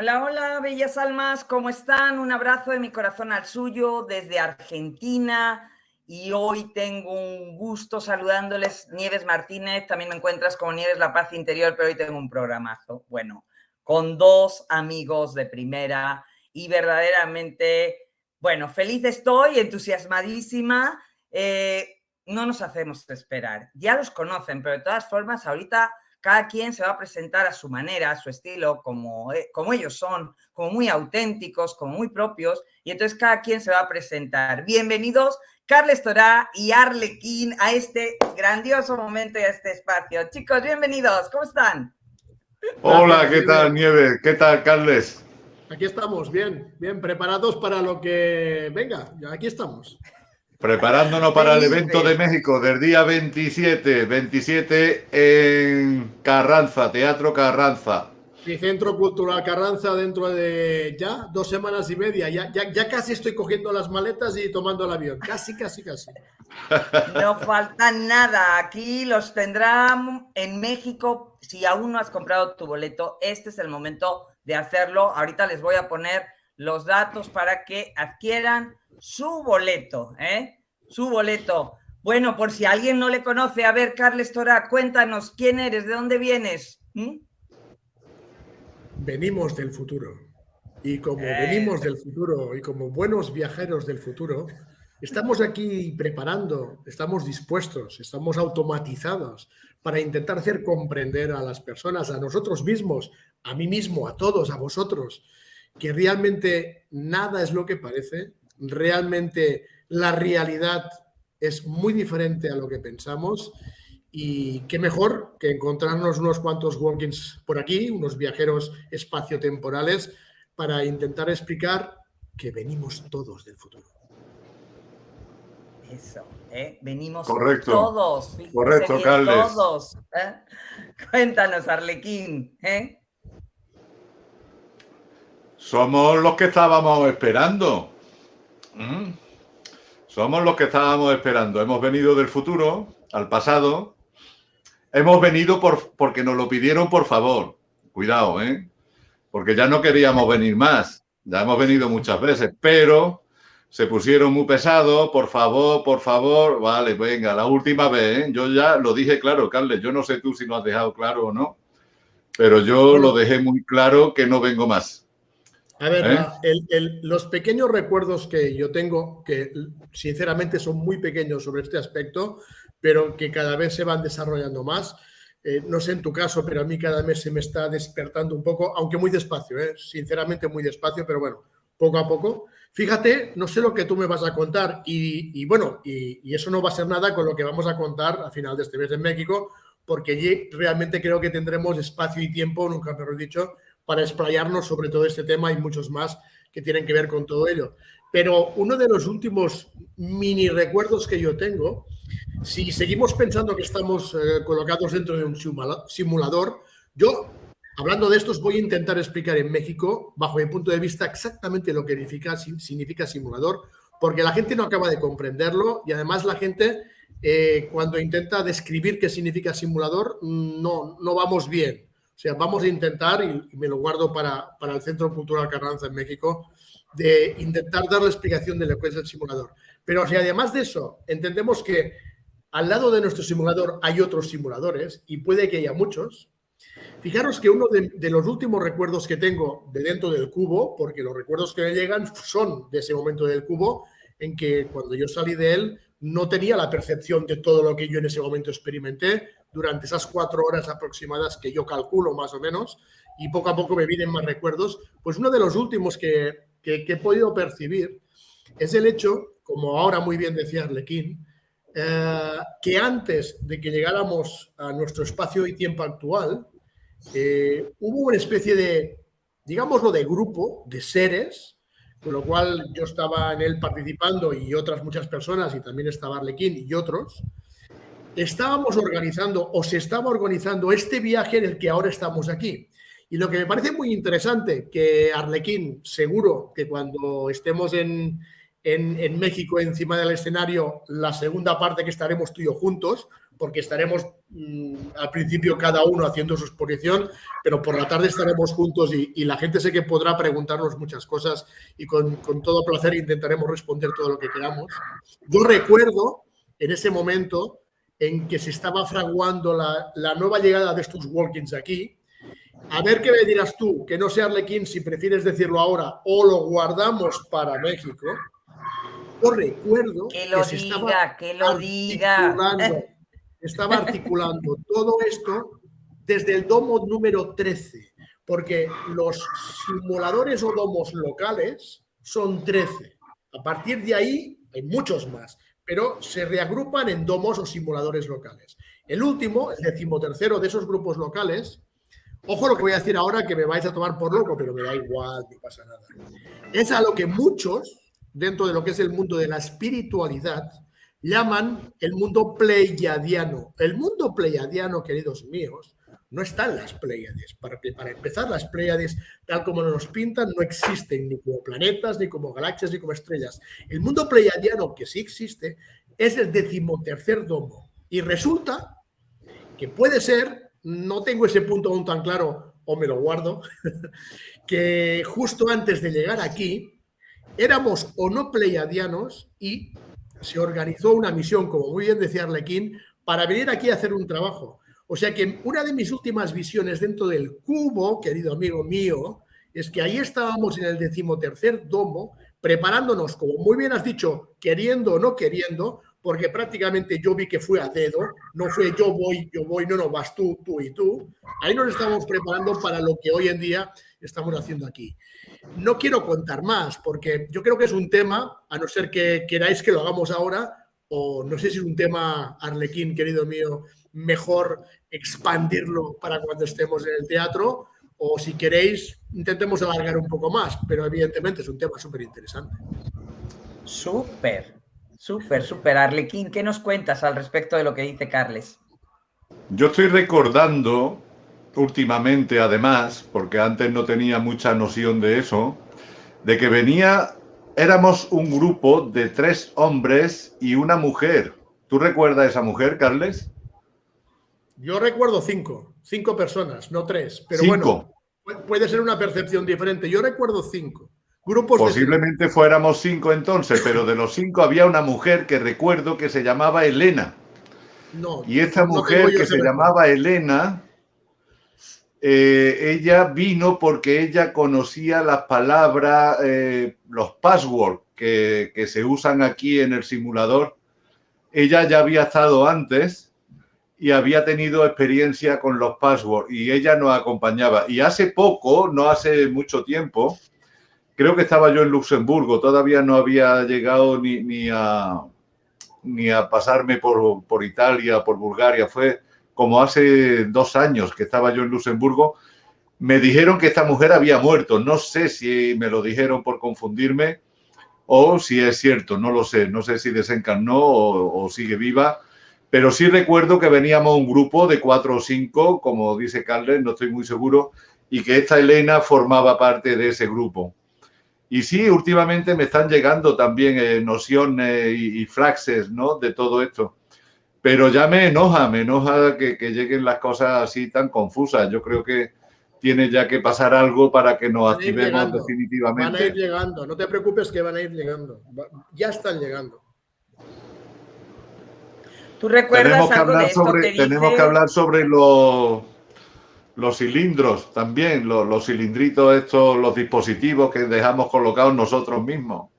Hola, hola, bellas almas, ¿cómo están? Un abrazo de mi corazón al suyo desde Argentina. Y hoy tengo un gusto saludándoles, Nieves Martínez, también me encuentras como Nieves La Paz Interior, pero hoy tengo un programazo. Bueno, con dos amigos de primera y verdaderamente, bueno, feliz estoy, entusiasmadísima. Eh, no nos hacemos esperar. Ya los conocen, pero de todas formas, ahorita cada quien se va a presentar a su manera, a su estilo, como, eh, como ellos son, como muy auténticos, como muy propios, y entonces cada quien se va a presentar. Bienvenidos, Carles Torá y Arlequín, a este grandioso momento y a este espacio. Chicos, bienvenidos, ¿cómo están? Hola, ¿qué tal, Nieve? ¿Qué tal, Carles? Aquí estamos, bien, bien preparados para lo que venga, aquí estamos. Preparándonos para el evento de México del día 27, 27 en Carranza, Teatro Carranza. Mi Centro Cultural Carranza dentro de ya dos semanas y media. Ya, ya, ya casi estoy cogiendo las maletas y tomando el avión. Casi, casi, casi. No falta nada. Aquí los tendrán en México. Si aún no has comprado tu boleto, este es el momento de hacerlo. Ahorita les voy a poner los datos para que adquieran su boleto, ¿eh? Su boleto. Bueno, por si alguien no le conoce, a ver, Carles Tora, cuéntanos quién eres, de dónde vienes. ¿Mm? Venimos del futuro. Y como eh. venimos del futuro y como buenos viajeros del futuro, estamos aquí preparando, estamos dispuestos, estamos automatizados para intentar hacer comprender a las personas, a nosotros mismos, a mí mismo, a todos, a vosotros, que realmente nada es lo que parece, realmente la realidad es muy diferente a lo que pensamos y qué mejor que encontrarnos unos cuantos walkings por aquí, unos viajeros espaciotemporales, para intentar explicar que venimos todos del futuro. Eso, ¿eh? venimos Correcto. todos. Correcto, Carles. Todos. ¿eh? Cuéntanos, Arlequín. ¿eh? Somos los que estábamos esperando. Mm. Somos los que estábamos esperando. Hemos venido del futuro al pasado. Hemos venido por, porque nos lo pidieron por favor. Cuidado, ¿eh? Porque ya no queríamos venir más. Ya hemos venido muchas veces, pero se pusieron muy pesados. Por favor, por favor. Vale, venga, la última vez. ¿eh? Yo ya lo dije claro, Carles. Yo no sé tú si lo has dejado claro o no, pero yo lo dejé muy claro que no vengo más. A ver, ¿Eh? los pequeños recuerdos que yo tengo, que sinceramente son muy pequeños sobre este aspecto, pero que cada vez se van desarrollando más. Eh, no sé en tu caso, pero a mí cada mes se me está despertando un poco, aunque muy despacio, ¿eh? sinceramente muy despacio, pero bueno, poco a poco. Fíjate, no sé lo que tú me vas a contar y, bueno, y, eso no va a ser nada con lo que vamos a contar a final de este mes en México, porque allí realmente creo que tendremos espacio y tiempo, nunca mejor dicho, para explayarnos sobre todo este tema y muchos más que tienen que ver con todo ello. Pero uno de los últimos mini recuerdos que yo tengo, si seguimos pensando que estamos eh, colocados dentro de un simulador, yo, hablando de esto, os voy a intentar explicar en México, bajo mi punto de vista, exactamente lo que significa, significa simulador, porque la gente no acaba de comprenderlo y además la gente, eh, cuando intenta describir qué significa simulador, no, no vamos bien. Sea, vamos a intentar, y, me lo guardo para, para, el Centro Cultural Carranza en México, de intentar dar la explicación de lo que es el simulador. Pero si además de eso entendemos que al lado de nuestro simulador hay otros simuladores, y puede que haya muchos, fijaros que uno de, de los últimos recuerdos que tengo de dentro del cubo, porque los recuerdos que me llegan son de ese momento del cubo, en que cuando yo salí de él no tenía la percepción de todo lo que yo en ese momento experimenté, durante esas cuatro horas aproximadas que yo calculo más o menos y poco a poco me vienen más recuerdos, pues uno de los últimos que, he podido percibir es el hecho, como ahora muy bien decía Arlequín, eh, que antes de que llegáramos a nuestro espacio y tiempo actual, eh, hubo una especie de, digámoslo, de grupo de seres, con lo cual yo estaba en él participando y otras muchas personas, y también estaba Arlequín y otros, estábamos organizando o se estaba organizando este viaje en el que ahora estamos aquí. Y lo que me parece muy interesante, que Arlequín, seguro que cuando estemos en, en, México encima del escenario la segunda parte que estaremos tú y yo juntos, porque estaremos mm, al principio cada uno haciendo su exposición, pero por la tarde estaremos juntos y, la gente sé que podrá preguntarnos muchas cosas y con, todo placer intentaremos responder todo lo que queramos. Yo recuerdo en ese momento en que se estaba fraguando la, la nueva llegada de estos walkings aquí, a ver qué me dirás tú, que no sea Arlequín si prefieres decirlo ahora o lo guardamos para México. Yo recuerdo que lo diga, que lo diga. Estaba articulando todo esto desde el domo número 13, porque los simuladores o domos locales son 13. A partir de ahí hay muchos más, pero se reagrupan en domos o simuladores locales. El último, el decimotercero de esos grupos locales, ojo lo que voy a decir ahora que me vais a tomar por loco, pero me da igual, no pasa nada. Es a lo que muchos dentro de lo que es el mundo de la espiritualidad, llaman el mundo pleiadiano. El mundo pleiadiano, queridos míos, no está en las Pleiades. Para, para empezar, las Pleiades, tal como nos pintan, no existen ni como planetas, ni como galaxias, ni como estrellas. El mundo pleiadiano, que sí existe, es el decimotercer domo. Y resulta que puede ser, no tengo ese punto aún tan claro, o me lo guardo, que justo antes de llegar aquí, éramos o no pleiadianos y se organizó una misión, como muy bien decía Arlequín, para venir aquí a hacer un trabajo. O sea que una de mis últimas visiones dentro del cubo, querido amigo mío, es que ahí estábamos en el decimotercer domo, preparándonos, como muy bien has dicho, queriendo o no queriendo, porque prácticamente yo vi que fue a dedo, no fue yo voy, yo voy, no, no, vas tú, tú y tú. Ahí nos estamos preparando para lo que hoy en día estamos haciendo aquí. No quiero contar más, porque yo creo que es un tema, a no ser que queráis que lo hagamos ahora, o no sé si es un tema, Arlequín, querido mío, mejor expandirlo para cuando estemos en el teatro, o si queréis, intentemos alargar un poco más, pero evidentemente es un tema súper interesante. Súper, súper, súper. Arlequín, ¿qué nos cuentas al respecto de lo que dice Carles? Yo estoy recordando últimamente, además, porque antes no tenía mucha noción de eso, de que venía, éramos un grupo de tres hombres y una mujer. ¿Tú recuerdas a esa mujer, Carles? Yo recuerdo cinco, cinco personas, no tres, pero bueno, puede ser una percepción diferente. Yo recuerdo cinco. Grupos Posiblemente fuéramos cinco entonces, pero de los cinco había una mujer que recuerdo que se llamaba Elena. No, y esta mujer que se llamaba Elena eh, ella vino porque ella conocía las palabras, eh, los passwords que, que, se usan aquí en el simulador. Ella ya había estado antes y había tenido experiencia con los passwords y ella nos acompañaba. Y hace poco, no hace mucho tiempo, creo que estaba yo en Luxemburgo, todavía no había llegado ni, ni, a, ni a pasarme por, por Italia, por Bulgaria, fue como hace dos años que estaba yo en Luxemburgo, me dijeron que esta mujer había muerto. No sé si me lo dijeron por confundirme o si es cierto, no lo sé. No sé si desencarnó o, sigue viva, pero sí recuerdo que veníamos un grupo de cuatro o cinco, como dice Carles, no estoy muy seguro, y que esta Elena formaba parte de ese grupo. Y sí, últimamente me están llegando también eh, nociones y, y, frases ¿no? de todo esto. Pero ya me enoja, me enoja que, lleguen las cosas así tan confusas. Yo creo que tiene ya que pasar algo para que nos activemos definitivamente. Van a ir llegando, no te preocupes que van a ir llegando. Ya están llegando. ¿Tú recuerdas tenemos que hablar sobre, Tenemos que hablar sobre los, los cilindros también, los, cilindritos estos, los dispositivos que dejamos colocados nosotros mismos.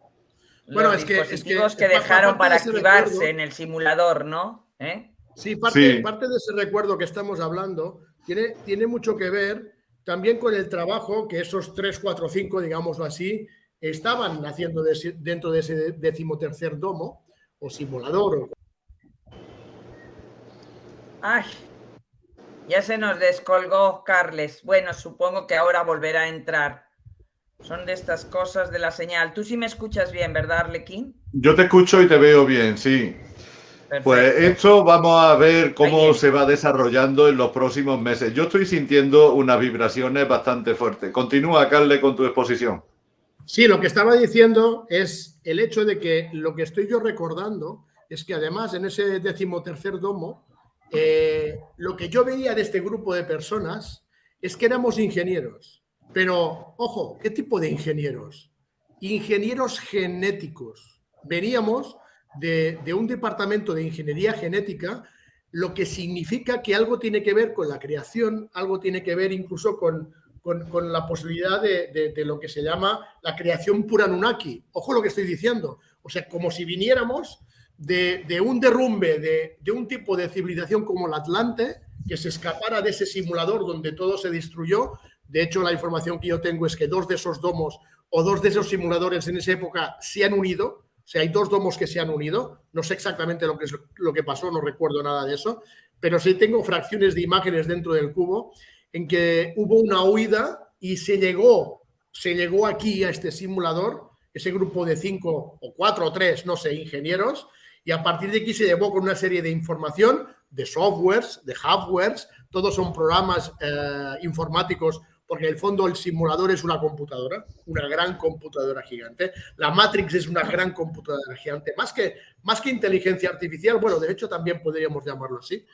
Bueno, es que, dispositivos que, dejaron para activarse en el simulador, ¿no? ¿Eh? Sí, parte, parte de ese recuerdo que estamos hablando tiene, tiene mucho que ver también con el trabajo que esos 3, 4, 5, digámoslo así, estaban haciendo dentro de ese decimotercer domo o simulador. Ay, ya se nos descolgó Carles. Bueno, supongo que ahora volverá a entrar. Son de estas cosas de la señal. Tú sí me escuchas bien, ¿verdad, Arlequín? Yo te escucho y te veo bien, sí. Pues esto vamos a ver cómo se va desarrollando en los próximos meses. Yo estoy sintiendo unas vibraciones bastante fuertes. Continúa, Carle, con tu exposición. Sí, lo que estaba diciendo es el hecho de que lo que estoy yo recordando es que además en ese decimotercer domo, eh, lo que yo veía de este grupo de personas es que éramos ingenieros. Pero, ojo, ¿qué tipo de ingenieros? Ingenieros genéticos. Veníamos de, un departamento de ingeniería genética lo que significa que algo tiene que ver con la creación, algo tiene que ver incluso con, la posibilidad de, lo que se llama la creación pura Nunaki. Ojo lo que estoy diciendo. O sea, como si viniéramos de, un derrumbe de, un tipo de civilización como el Atlante, que se escapara de ese simulador donde todo se destruyó. De hecho, la información que yo tengo es que dos de esos domos o dos de esos simuladores en esa época se han unido. O sea, hay dos domos que se han unido. No sé exactamente lo que, es, lo que pasó, no recuerdo nada de eso, pero sí tengo fracciones de imágenes dentro del cubo en que hubo una huida y se llegó, se llegó aquí a este simulador, ese grupo de cinco o cuatro o tres, no sé, ingenieros, y a partir de aquí se llevó con una serie de información de softwares, de hardwares, todos son programas eh, informáticos porque en el fondo el simulador es una computadora, una gran computadora gigante. La Matrix es una gran computadora gigante, más que, más que inteligencia artificial, bueno, de hecho también podríamos llamarlo así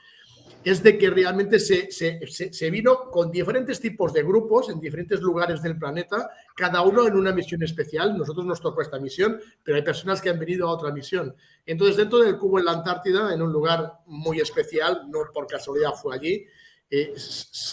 es de que realmente se, vino con diferentes tipos de grupos en diferentes lugares del planeta, cada uno en una misión especial. Nosotros nos tocó esta misión, pero hay personas que han venido a otra misión. Entonces, dentro del cubo en la Antártida, en un lugar muy especial, no por casualidad fue allí, eh,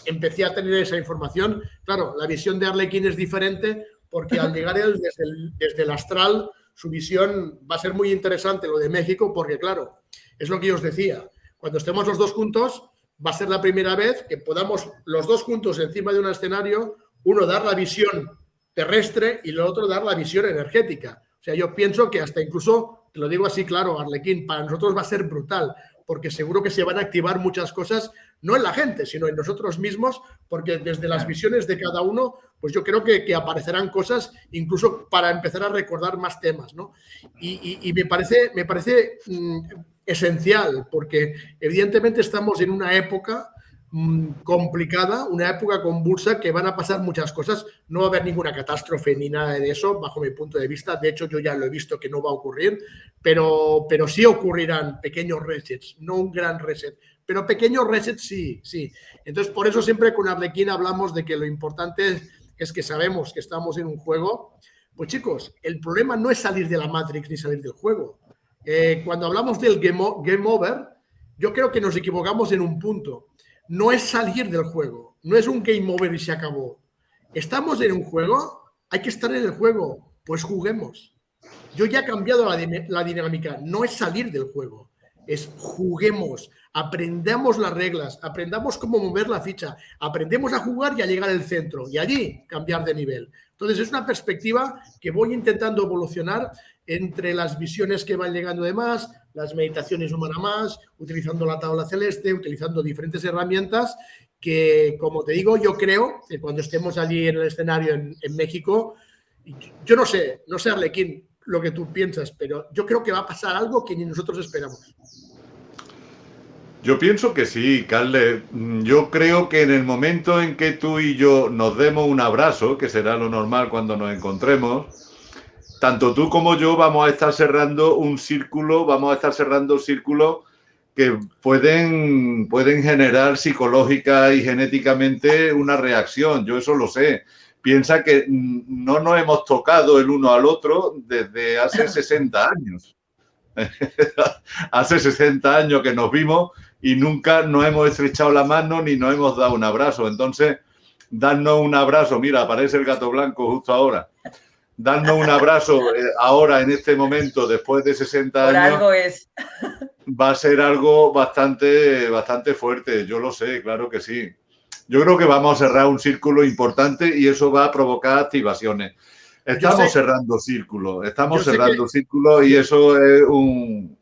empecé a tener esa información. Claro, la visión de Arlequín es diferente porque al llegar él desde desde el astral, su visión va a ser muy interesante, lo de México, porque claro, es lo que yo os decía cuando estemos los dos juntos, va a ser la primera vez que podamos los dos juntos encima de un escenario, uno dar la visión terrestre y el otro dar la visión energética. O sea, yo pienso que hasta incluso, te lo digo así claro, Arlequín, para nosotros va a ser brutal, porque seguro que se van a activar muchas cosas, no en la gente, sino en nosotros mismos, porque desde las visiones de cada uno, pues yo creo que, aparecerán cosas incluso para empezar a recordar más temas, ¿no? Y, me parece, me parece mm, esencial, porque evidentemente estamos en una época mm, complicada, una época convulsa que van a pasar muchas cosas. No va a haber ninguna catástrofe ni nada de eso, bajo mi punto de vista. De hecho, yo ya lo he visto que no va a ocurrir, pero, pero sí ocurrirán pequeños resets, no un gran reset, pero pequeños resets sí, sí. Entonces, por eso siempre con Arlequín hablamos de que lo importante es que sabemos que estamos en un juego. Pues chicos, el problema no es salir de la Matrix ni salir del juego. Eh, cuando hablamos del game, over, yo creo que nos equivocamos en un punto. No es salir del juego, no es un game over y se acabó. Estamos en un juego, hay que estar en el juego, pues juguemos. Yo ya he cambiado la, la dinámica, no es salir del juego, es juguemos, aprendamos las reglas, aprendamos cómo mover la ficha, aprendemos a jugar y a llegar al centro y allí cambiar de nivel. Entonces es una perspectiva que voy intentando evolucionar entre las visiones que van llegando de más, las meditaciones humanas más, utilizando la tabla celeste, utilizando diferentes herramientas que, como te digo, yo creo que cuando estemos allí en el escenario en, México, yo no sé, no sé Arlequín lo que tú piensas, pero yo creo que va a pasar algo que ni nosotros esperamos. Yo pienso que sí, Carle. Yo creo que en el momento en que tú y yo nos demos un abrazo, que será lo normal cuando nos encontremos, tanto tú como yo vamos a estar cerrando un círculo, vamos a estar cerrando círculos que pueden, pueden generar psicológica y genéticamente una reacción. Yo eso lo sé. Piensa que no nos hemos tocado el uno al otro desde hace 60 años. hace 60 años que nos vimos y nunca nos hemos estrechado la mano ni nos hemos dado un abrazo. Entonces, darnos un abrazo, mira, aparece el gato blanco justo ahora darnos un abrazo eh, ahora, en este momento, después de 60 años. algo es. Va a ser algo bastante, bastante fuerte, yo lo sé, claro que sí. Yo creo que vamos a cerrar un círculo importante y eso va a provocar activaciones. Estamos cerrando círculos, estamos cerrando círculos y eso es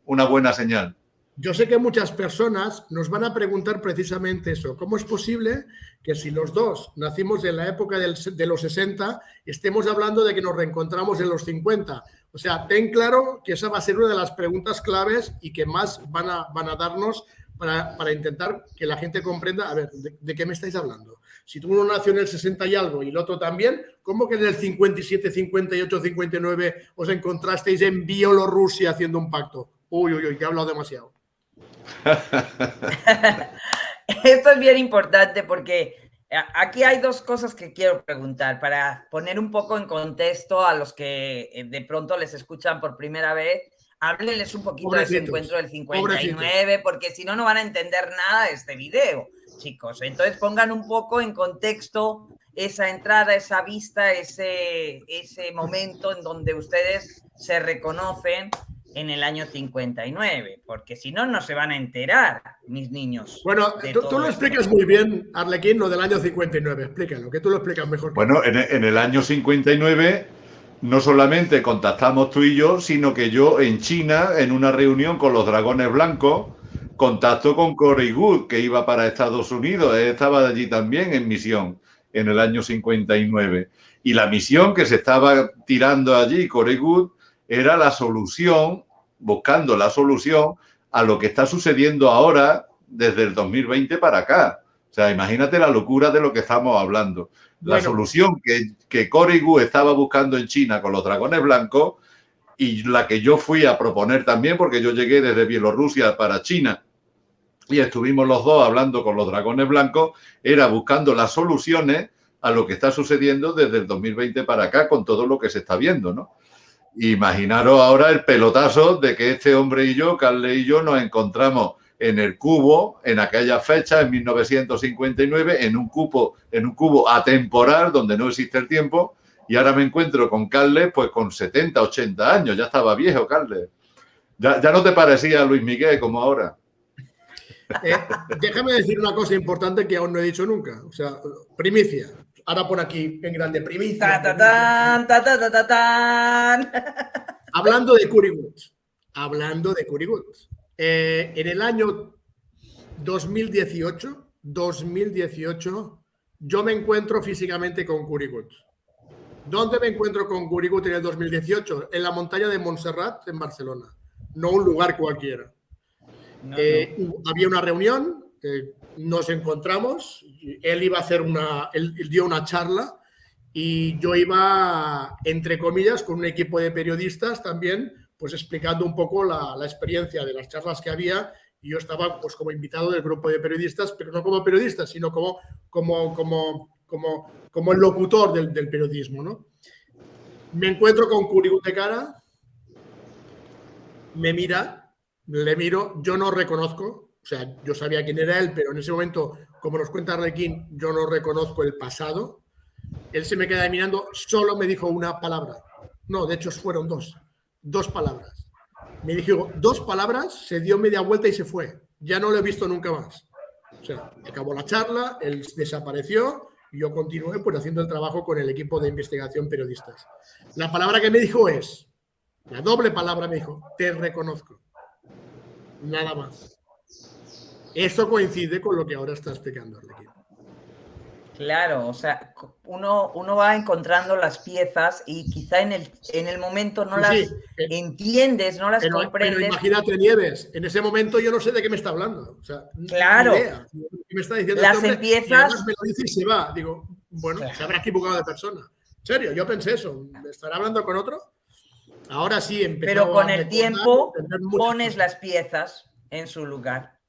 una buena señal. Yo sé que muchas personas nos van a preguntar precisamente eso. ¿Cómo es posible que si los dos nacimos en la época de los 60, estemos hablando de que nos reencontramos en los 50? O sea, ten claro que esa va a ser una de las preguntas claves y que más van a, van a darnos para, para intentar que la gente comprenda, a ver, ¿de, qué me estáis hablando? Si tú uno nació en el 60 y algo y el otro también, ¿cómo que en el 57, 58, 59 os encontrasteis en Bielorrusia haciendo un pacto? Uy, uy, uy, que he hablado demasiado. Esto es bien importante porque Aquí hay dos cosas que quiero preguntar para poner un poco en contexto a los que eh, de pronto les escuchan por primera vez. Háblenles un poquito de ese encuentro del 59, porque si no, no van a entender nada de este video, chicos. Entonces pongan un poco en contexto esa entrada, esa vista, ese, ese momento en donde ustedes se reconocen en el año 59, porque si no, no se van a enterar, mis niños. Bueno, tú, lo explicas muy bien, Arlequín, lo del año 59, explícalo, que tú lo explicas mejor. Bueno, en, en, el año 59 no solamente contactamos tú y yo, sino que yo en China, en una reunión con los dragones blancos, contacto con Corey Good, que iba para Estados Unidos, Él estaba allí también en misión en el año 59. Y la misión que se estaba tirando allí, Corey Good, era la solución, buscando la solución a lo que está sucediendo ahora desde el 2020 para acá. O sea, imagínate la locura de lo que estamos hablando. La solución que, que Cory Gu estaba buscando en China con los dragones blancos y la que yo fui a proponer también, porque yo llegué desde Bielorrusia para China y estuvimos los dos hablando con los dragones blancos, era buscando las soluciones a lo que está sucediendo desde el 2020 para acá con todo lo que se está viendo, ¿no? Imaginaros ahora el pelotazo de que este hombre y yo, Carle y yo, nos encontramos en el cubo en aquella fecha, en 1959, en un cubo, en un cubo atemporal donde no existe el tiempo, y ahora me encuentro con Carles pues con 70, 80 años, ya estaba viejo Carles. Ya, ya no te parecía Luis Miguel como ahora. Eh, déjame decir una cosa importante que aún no he dicho nunca. O sea, primicia. Ahora por aquí en grande primicia. Hablando de Curry Woods. Hablando de Curry Woods. Eh, en el año 2018, 2018, yo me encuentro físicamente con Curry Woods. ¿Dónde me encuentro con Woods en el 2018? En la montaña de Montserrat, en Barcelona. No un lugar cualquiera. Eh, había una reunión, nos encontramos, él iba a hacer una, él, dio una charla y yo iba, entre comillas, con un equipo de periodistas también, pues explicando un poco la, experiencia de las charlas que había y yo estaba pues como invitado del grupo de periodistas, pero no como periodista, sino como, como, como, como, como el locutor del, periodismo, ¿no? Me encuentro con Curigut de cara, me mira le miro, yo no reconozco, o sea, yo sabía quién era él, pero en ese momento, como nos cuenta Arlequín, yo no reconozco el pasado. Él se me queda mirando, solo me dijo una palabra. No, de hecho fueron dos, dos palabras. Me dijo dos palabras, se dio media vuelta y se fue. Ya no lo he visto nunca más. O sea, acabó la charla, él desapareció y yo continué pues haciendo el trabajo con el equipo de investigación periodistas. La palabra que me dijo es, la doble palabra me dijo, te reconozco nada más. Esto coincide con lo que ahora está explicando Arlequín. Claro, o sea, uno, uno va encontrando las piezas y quizá en el, en el momento no las entiendes, no las comprendes. Pero imagínate, Nieves, en ese momento yo no sé de qué me está hablando. claro. Me está diciendo las este empiezas. me lo dice y se va. Digo, bueno, se habrá equivocado de persona. En serio, yo pensé eso. ¿Me estará hablando con otro? Ahora sí Pero con el tiempo pones las piezas en su lugar.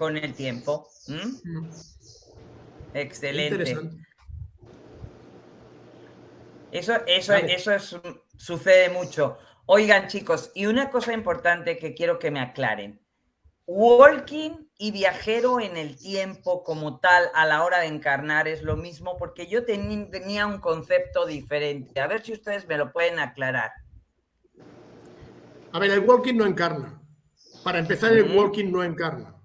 Con el tiempo. Mm. Excelente. Eso, eso, eso sucede mucho. Oigan, chicos, y una cosa importante que quiero que me aclaren. Walking y viajero en el tiempo como tal a la hora de encarnar es lo mismo porque yo tenía un concepto diferente. A ver si ustedes me lo pueden aclarar. A ver, el walking no encarna. Para empezar, el walking no encarna.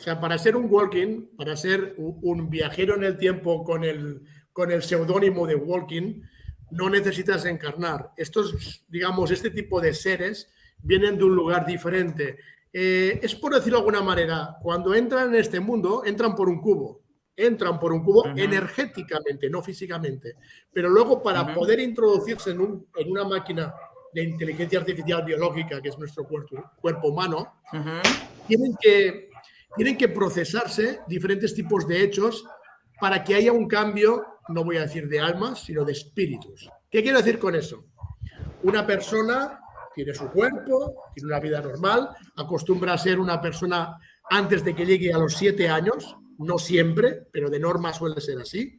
O sea, para ser un walking, para ser un viajero en el tiempo con el, con el seudónimo de walking, no necesitas encarnar. Estos, digamos, este tipo de seres vienen de un lugar diferente. Eh, es por decirlo de alguna manera, cuando entran en este mundo, entran por un cubo. Entran por un cubo energéticamente, no físicamente. Pero luego, para poder introducirse en, un, en una máquina de inteligencia artificial biológica, que es nuestro cuerpo, cuerpo humano, tienen, que, tienen que procesarse diferentes tipos de hechos para que haya un cambio, no voy a decir de almas, sino de espíritus. ¿Qué quiero decir con eso? Una persona tiene su cuerpo, tiene una vida normal, acostumbra a ser una persona antes de que llegue a los siete años, no siempre, pero de norma suele ser así.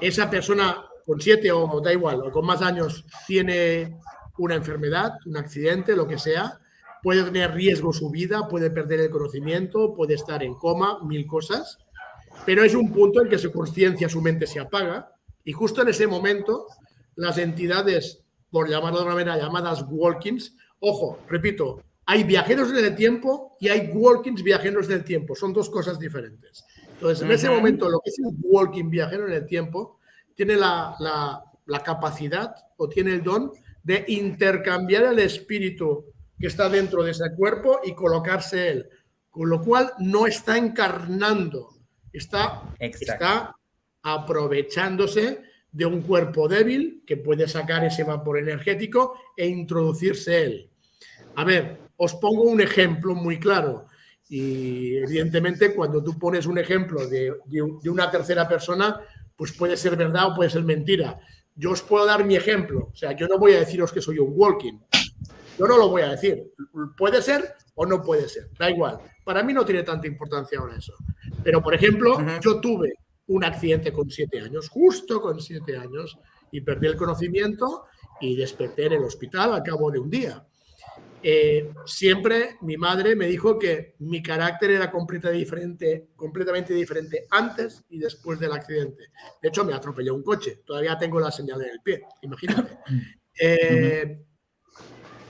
Esa persona con siete o da igual, o con más años, tiene una enfermedad, un accidente, lo que sea, puede tener riesgo su vida, puede perder el conocimiento, puede estar en coma, mil cosas, pero es un punto en que su conciencia, su mente se apaga y justo en ese momento las entidades, por llamarlo de una manera, llamadas walkings, ojo, repito, hay viajeros en el tiempo y hay walkings viajeros del tiempo, son dos cosas diferentes. Entonces, en ese momento, lo que es un walking viajero en el tiempo tiene la, la capacidad o tiene el don de intercambiar el espíritu que está dentro de ese cuerpo y colocarse él. Con lo cual no está encarnando, está, está aprovechándose de un cuerpo débil que puede sacar ese vapor energético e introducirse él. A ver, os pongo un ejemplo muy claro. Y evidentemente cuando tú pones un ejemplo de, de, una tercera persona, pues puede ser verdad o puede ser mentira. Yo os puedo dar mi ejemplo. O sea, yo no voy a deciros que soy un walking. Yo no lo voy a decir. Puede ser o no puede ser. Da igual. Para mí no tiene tanta importancia ahora eso. Pero, por ejemplo, yo tuve un accidente con siete años, justo con siete años, y perdí el conocimiento y desperté en el hospital al cabo de un día. Eh, siempre mi madre me dijo que mi carácter era completamente diferente, completamente diferente antes y después del accidente. De hecho, me atropelló un coche. Todavía tengo la señal en el pie, imagínate. Eh,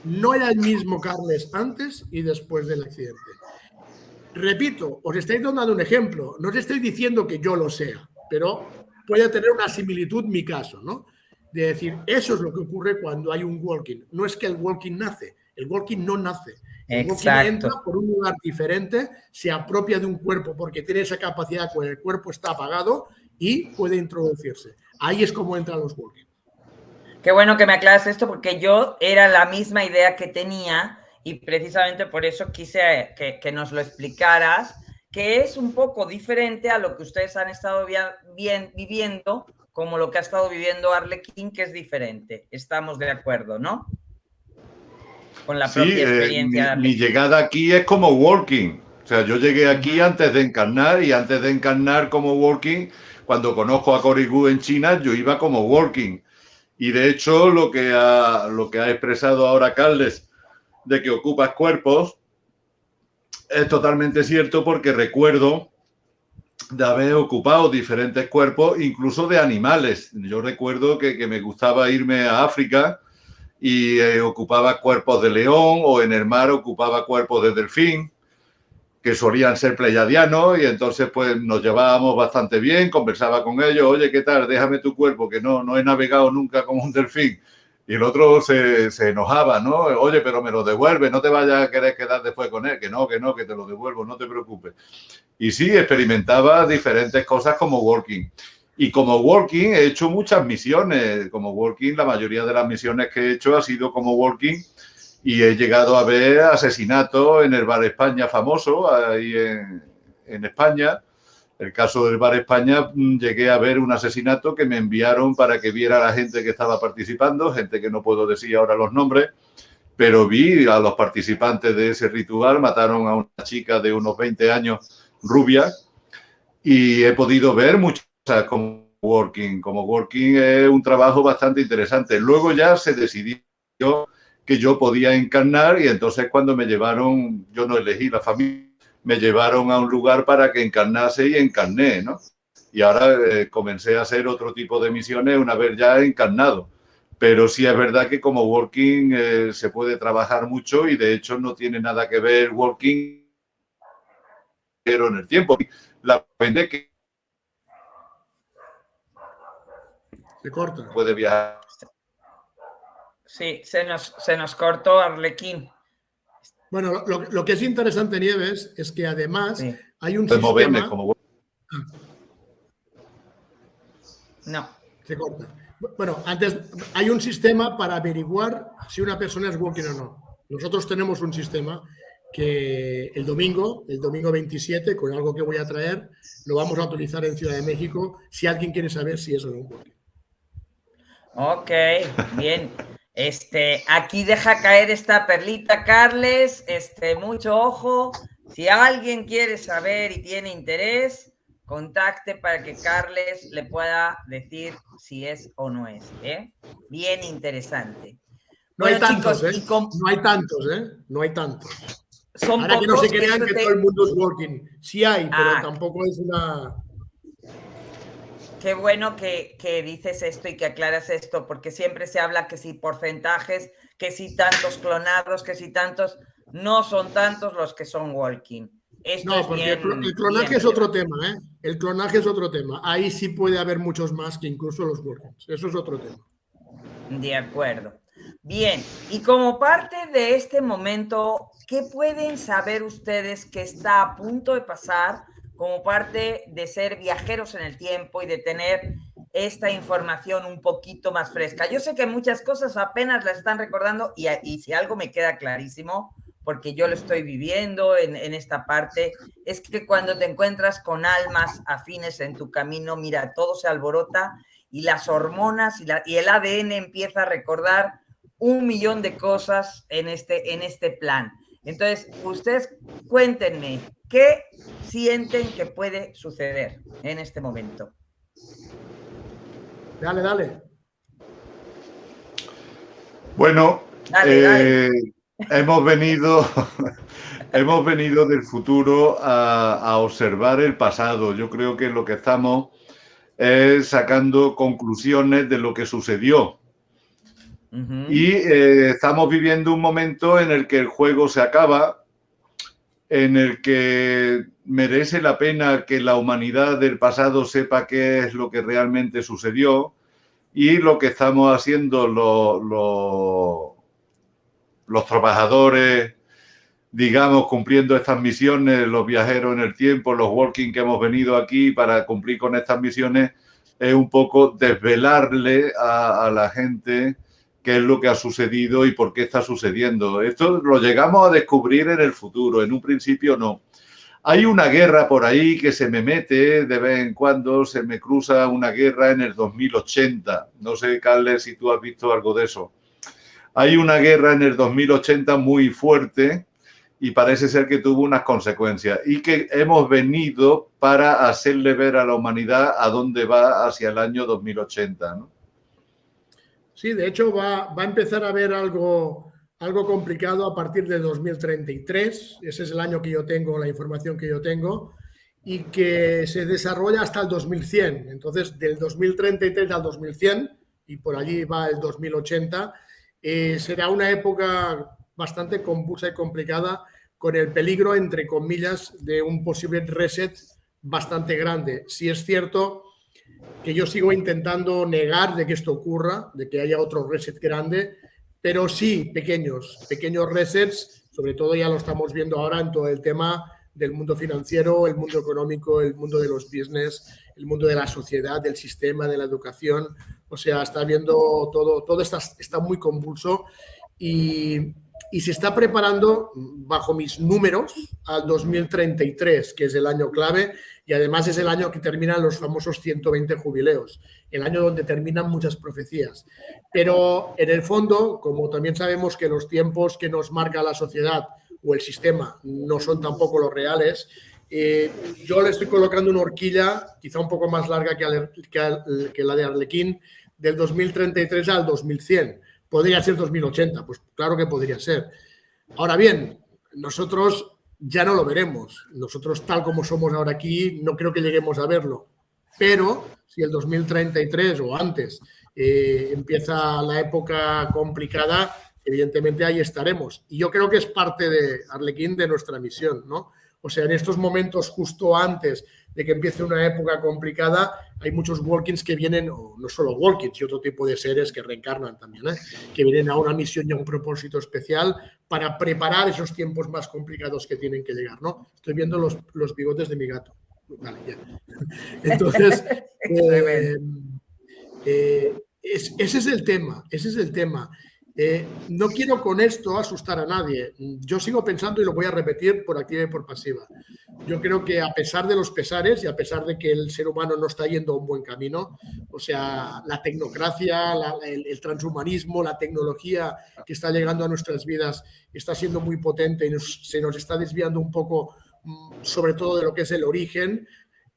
no era el mismo Carles antes y después del accidente. Repito, os estoy dando un ejemplo. No os estoy diciendo que yo lo sea, pero puede tener una similitud mi caso, ¿no? De decir, eso es lo que ocurre cuando hay un walking. No es que el walking nace, el walking no nace. El walking entra por un lugar diferente, se apropia de un cuerpo porque tiene esa capacidad cuando el cuerpo está apagado y puede introducirse. Ahí es como entran los walking. Qué bueno que me aclaras esto porque yo era la misma idea que tenía y precisamente por eso quise que, que nos lo explicaras, que es un poco diferente a lo que ustedes han estado bien, viviendo, como lo que ha estado viviendo Arlequín, que es diferente. Estamos de acuerdo, ¿no? con la propia eh, experiencia. mi, llegada aquí es como working. O sea, yo llegué aquí antes de encarnar y antes de encarnar como working, cuando conozco a Gu en China, yo iba como working. Y de hecho, lo que ha, lo que ha expresado ahora Carles de que ocupas cuerpos es totalmente cierto porque recuerdo de haber ocupado diferentes cuerpos, incluso de animales. Yo recuerdo que, que me gustaba irme a África y eh, ocupaba cuerpos de león o en el mar ocupaba cuerpos de delfín que solían ser pleyadianos y entonces pues nos llevábamos bastante bien, conversaba con ellos, oye, ¿qué tal? Déjame tu cuerpo, que no, no he navegado nunca como un delfín. Y el otro se, se, enojaba, ¿no? Oye, pero me lo devuelve, no te vayas a querer quedar después con él, que no, que no, que te lo devuelvo, no te preocupes. Y sí, experimentaba diferentes cosas como working. Y como working he hecho muchas misiones. Como working, la mayoría de las misiones que he hecho ha sido como working y he llegado a ver asesinatos en el Bar España famoso, ahí en, en España. El caso del Bar España, mm, llegué a ver un asesinato que me enviaron para que viera a la gente que estaba participando, gente que no puedo decir ahora los nombres, pero vi a los participantes de ese ritual, mataron a una chica de unos 20 años, rubia, y he podido ver muchas como working. Como working es un trabajo bastante interesante. Luego ya se decidió que yo podía encarnar y entonces cuando me llevaron, yo no elegí la familia, me llevaron a un lugar para que encarnase y encarné, ¿no? Y ahora eh, comencé a hacer otro tipo de misiones una vez ya encarnado. Pero sí es verdad que como working eh, se puede trabajar mucho y de hecho no tiene nada que ver working pero en el tiempo. La gente que Se corta. Puede viajar. Sí, se nos, se nos cortó Arlequín. Bueno, lo, que es interesante, Nieves, es que además hay un sistema... Como... No. Se corta. Bueno, antes hay un sistema para averiguar si una persona es walking o no. Nosotros tenemos un sistema que el domingo, el domingo 27, con algo que voy a traer, lo vamos a utilizar en Ciudad de México si alguien quiere saber si es o no un walking. Ok, bien. Este, aquí deja caer esta perlita, Carles. Este, mucho ojo. Si alguien quiere saber y tiene interés, contacte para que Carles le pueda decir si es o no es. ¿eh? Bien interesante. No hay tantos, ¿eh? No hay tantos, ¿eh? No hay tantos. Son Ahora que no se crean que todo el mundo es working. Sí hay, pero ah. tampoco es una qué bueno que, dices esto y que aclaras esto, porque siempre se habla que si porcentajes, que si tantos clonados, que si tantos, no son tantos los que son walking. no, porque el, clonaje es otro tema, ¿eh? El clonaje es otro tema. Ahí sí puede haber muchos más que incluso los walking. Eso es otro tema. De acuerdo. Bien, y como parte de este momento, ¿qué pueden saber ustedes que está a punto de pasar como parte de ser viajeros en el tiempo y de tener esta información un poquito más fresca. Yo sé que muchas cosas apenas las están recordando y, si algo me queda clarísimo, porque yo lo estoy viviendo en, esta parte, es que cuando te encuentras con almas afines en tu camino, mira, todo se alborota y las hormonas y, y el ADN empieza a recordar un millón de cosas en este, en este plan. Entonces, ustedes cuéntenme, ¿qué sienten que puede suceder en este momento? Dale, dale. Bueno, eh, hemos venido, hemos venido del futuro a, observar el pasado. Yo creo que lo que estamos es sacando conclusiones de lo que sucedió. Y eh, estamos viviendo un momento en el que el juego se acaba, en el que merece la pena que la humanidad del pasado sepa qué es lo que realmente sucedió y lo que estamos haciendo los trabajadores, digamos, cumpliendo estas misiones, los viajeros en el tiempo, los walking que hemos venido aquí para cumplir con estas misiones, es un poco desvelarle a la gente qué es lo que ha sucedido y por qué está sucediendo. Esto lo llegamos a descubrir en el futuro, en un principio no. Hay una guerra por ahí que se me mete de vez en cuando, se me cruza una guerra en el 2080. No sé, Carles, si tú has visto algo de eso. Hay una guerra en el 2080 muy fuerte y parece ser que tuvo unas consecuencias y que hemos venido para hacerle ver a la humanidad a dónde va hacia el año 2080. ¿no? Sí, de hecho va, a empezar a haber algo, algo complicado a partir de 2033. Ese es el año que yo tengo, la información que yo tengo, y que se desarrolla hasta el 2100. Entonces, del 2033 al 2100, y por allí va el 2080, eh, será una época bastante convulsa y complicada con el peligro, entre comillas, de un posible reset bastante grande. Si es cierto que yo sigo intentando negar de que esto ocurra, de que haya otro reset grande, pero sí pequeños, pequeños resets, sobre todo ya lo estamos viendo ahora en todo el tema del mundo financiero, el mundo económico, el mundo de los business, el mundo de la sociedad, del sistema, de la educación. O sea, está viendo todo, todo está, está muy convulso y, y se está preparando, bajo mis números, al 2033, que es el año clave, y además es el año que terminan los famosos 120 jubileos, el año donde terminan muchas profecías. Pero en el fondo, como también sabemos que los tiempos que nos marca la sociedad o el sistema no son tampoco los reales, eh, yo le estoy colocando una horquilla quizá un poco más larga que, que la de Arlequín, del 2033 al 2100. ¿Podría ser 2080? Pues claro que podría ser. Ahora bien, nosotros ya no lo veremos. Nosotros, tal como somos ahora aquí, no creo que lleguemos a verlo. Pero si el 2033 o antes eh, empieza la época complicada, evidentemente ahí estaremos. Y yo creo que es parte de Arlequín de nuestra misión, ¿no? O sea, en estos momentos justo antes de que empiece una época complicada, hay muchos walkings que vienen, o no solo walkings, y otro tipo de seres que reencarnan también, ¿eh? que vienen a una misión y a un propósito especial para preparar esos tiempos más complicados que tienen que llegar, ¿no? Estoy viendo los, los bigotes de mi gato. Vale, ya. Entonces, eh, eh, ese es el tema, ese es el tema. Eh, no quiero con esto asustar a nadie. Yo sigo pensando y lo voy a repetir por activa y por pasiva. Yo creo que a pesar de los pesares y a pesar de que el ser humano no está yendo a un buen camino, o sea, la tecnocracia, el, transhumanismo, la tecnología que está llegando a nuestras vidas está siendo muy potente y se nos está desviando un poco, mm, sobre todo de lo que es el origen.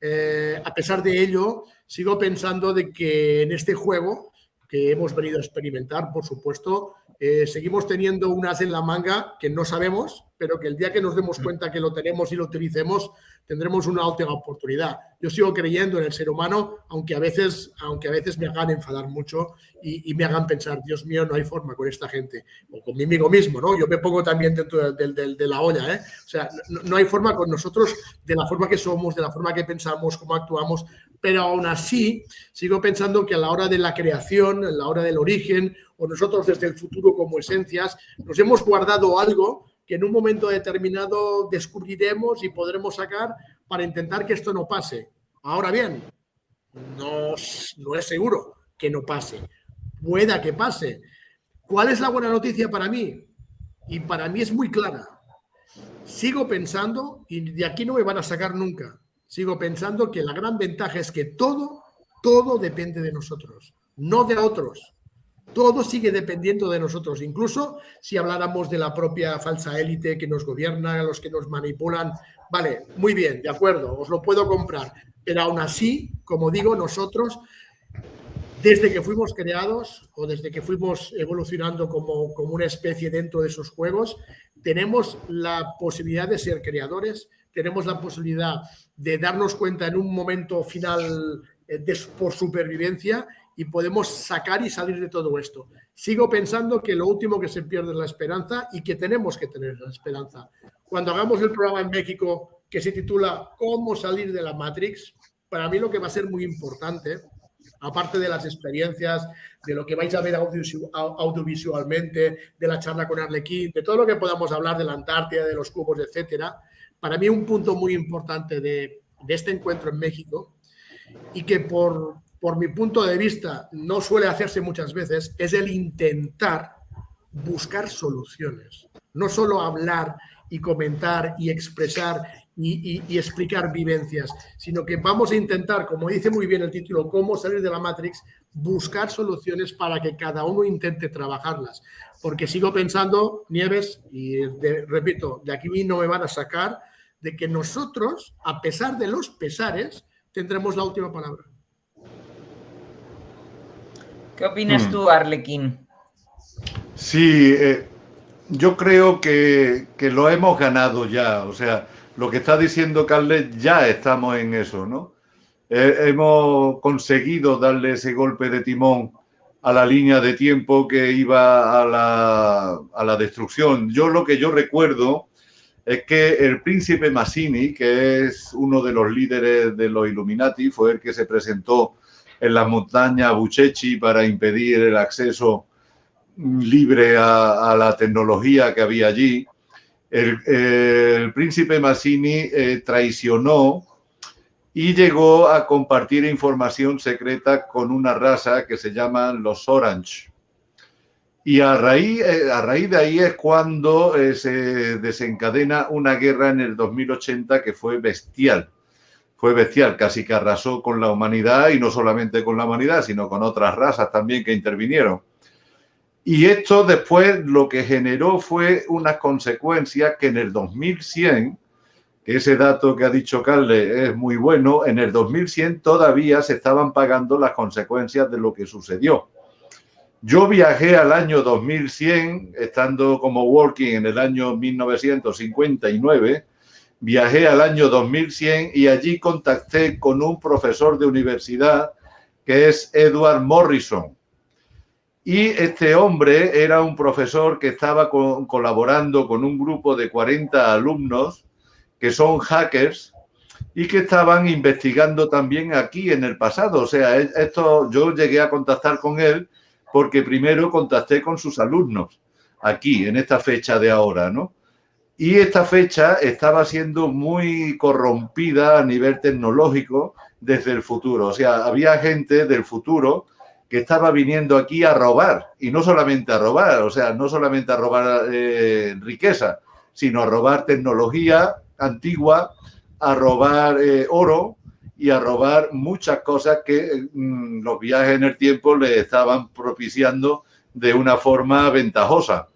Eh, a pesar de ello, sigo pensando de que en este juego que hemos venido a experimentar, por supuesto. Eh, seguimos teniendo un as en la manga que no sabemos, pero que el día que nos demos cuenta que lo tenemos y lo utilicemos, tendremos una última oportunidad. Yo sigo creyendo en el ser humano, aunque a veces, aunque a veces me hagan enfadar mucho y, me hagan pensar, Dios mío, no hay forma con esta gente, o conmigo mismo, ¿no? Yo me pongo también dentro de, la olla, ¿eh? O sea, no, hay forma con nosotros, de la forma que somos, de la forma que pensamos, cómo actuamos, pero aún así sigo pensando que a la hora de la creación, a la hora del origen, o nosotros desde el futuro como esencias, nos hemos guardado algo que en un momento determinado descubriremos y podremos sacar para intentar que esto no pase. Ahora bien, no, no es seguro que no pase. Pueda que pase. ¿Cuál es la buena noticia para mí? Y para mí es muy clara. Sigo pensando, y de aquí no me van a sacar nunca, sigo pensando que la gran ventaja es que todo, todo depende de nosotros, no de otros. Todo sigue dependiendo de nosotros, incluso si habláramos de la propia falsa élite que nos gobierna, los que nos manipulan. Vale, muy bien, de acuerdo, os lo puedo comprar, pero aún así, como digo, nosotros, desde que fuimos creados o desde que fuimos evolucionando como, como una especie dentro de esos juegos, tenemos la posibilidad de ser creadores, tenemos la posibilidad de darnos cuenta en un momento final eh, de, por supervivencia y podemos sacar y salir de todo esto. Sigo pensando que lo último que se pierde es la esperanza y que tenemos que tener la esperanza. Cuando hagamos el programa en México que se titula ¿Cómo salir de la Matrix? Para mí lo que va a ser muy importante, aparte de las experiencias, de lo que vais a ver audiovisualmente, de la charla con Arlequín, de todo lo que podamos hablar de la Antártida, de los cubos, etcétera, para mí un punto muy importante de, de este encuentro en México y que por, por mi punto de vista, no suele hacerse muchas veces, es el intentar buscar soluciones. No solo hablar y comentar y expresar y, explicar vivencias, sino que vamos a intentar, como dice muy bien el título, cómo salir de la Matrix, buscar soluciones para que cada uno intente trabajarlas. Porque sigo pensando, Nieves, y repito, de aquí no me van a sacar, de que nosotros, a pesar de los pesares, tendremos la última palabra. ¿Qué opinas hmm. tú, Arlequín? Sí, eh, yo creo que, lo hemos ganado ya. O sea, lo que está diciendo Carles, ya estamos en eso, ¿no? Eh, hemos conseguido darle ese golpe de timón a la línea de tiempo que iba a la, a la destrucción. Yo lo que yo recuerdo es que el príncipe Massini, que es uno de los líderes de los Illuminati, fue el que se presentó en la montaña Buchechi para impedir el acceso libre a, la tecnología que había allí. El, príncipe Massini eh, traicionó y llegó a compartir información secreta con una raza que se llaman los Orange. Y a raíz, eh, a raíz de ahí es cuando eh, se desencadena una guerra en el 2080 que fue bestial fue bestial, casi que arrasó con la humanidad y no solamente con la humanidad, sino con otras razas también que intervinieron. Y esto después lo que generó fue unas consecuencias que en el 2100, que ese dato que ha dicho Carle es muy bueno, en el 2100 todavía se estaban pagando las consecuencias de lo que sucedió. Yo viajé al año 2100, estando como working en el año 1959, viajé al año 2100 y allí contacté con un profesor de universidad que es Edward Morrison. Y este hombre era un profesor que estaba colaborando con un grupo de 40 alumnos que son hackers y que estaban investigando también aquí en el pasado. O sea, e, esto yo llegué a contactar con él porque primero contacté con sus alumnos aquí, en esta fecha de ahora, ¿no? Y esta fecha estaba siendo muy corrompida a nivel tecnológico desde el futuro. O sea, había gente del futuro que estaba viniendo aquí a robar, y no solamente a robar, o sea, no solamente a robar eh, riqueza, sino a robar tecnología antigua, a robar eh, oro y a robar muchas cosas que mm, los viajes en el tiempo le estaban propiciando de una forma ventajosa.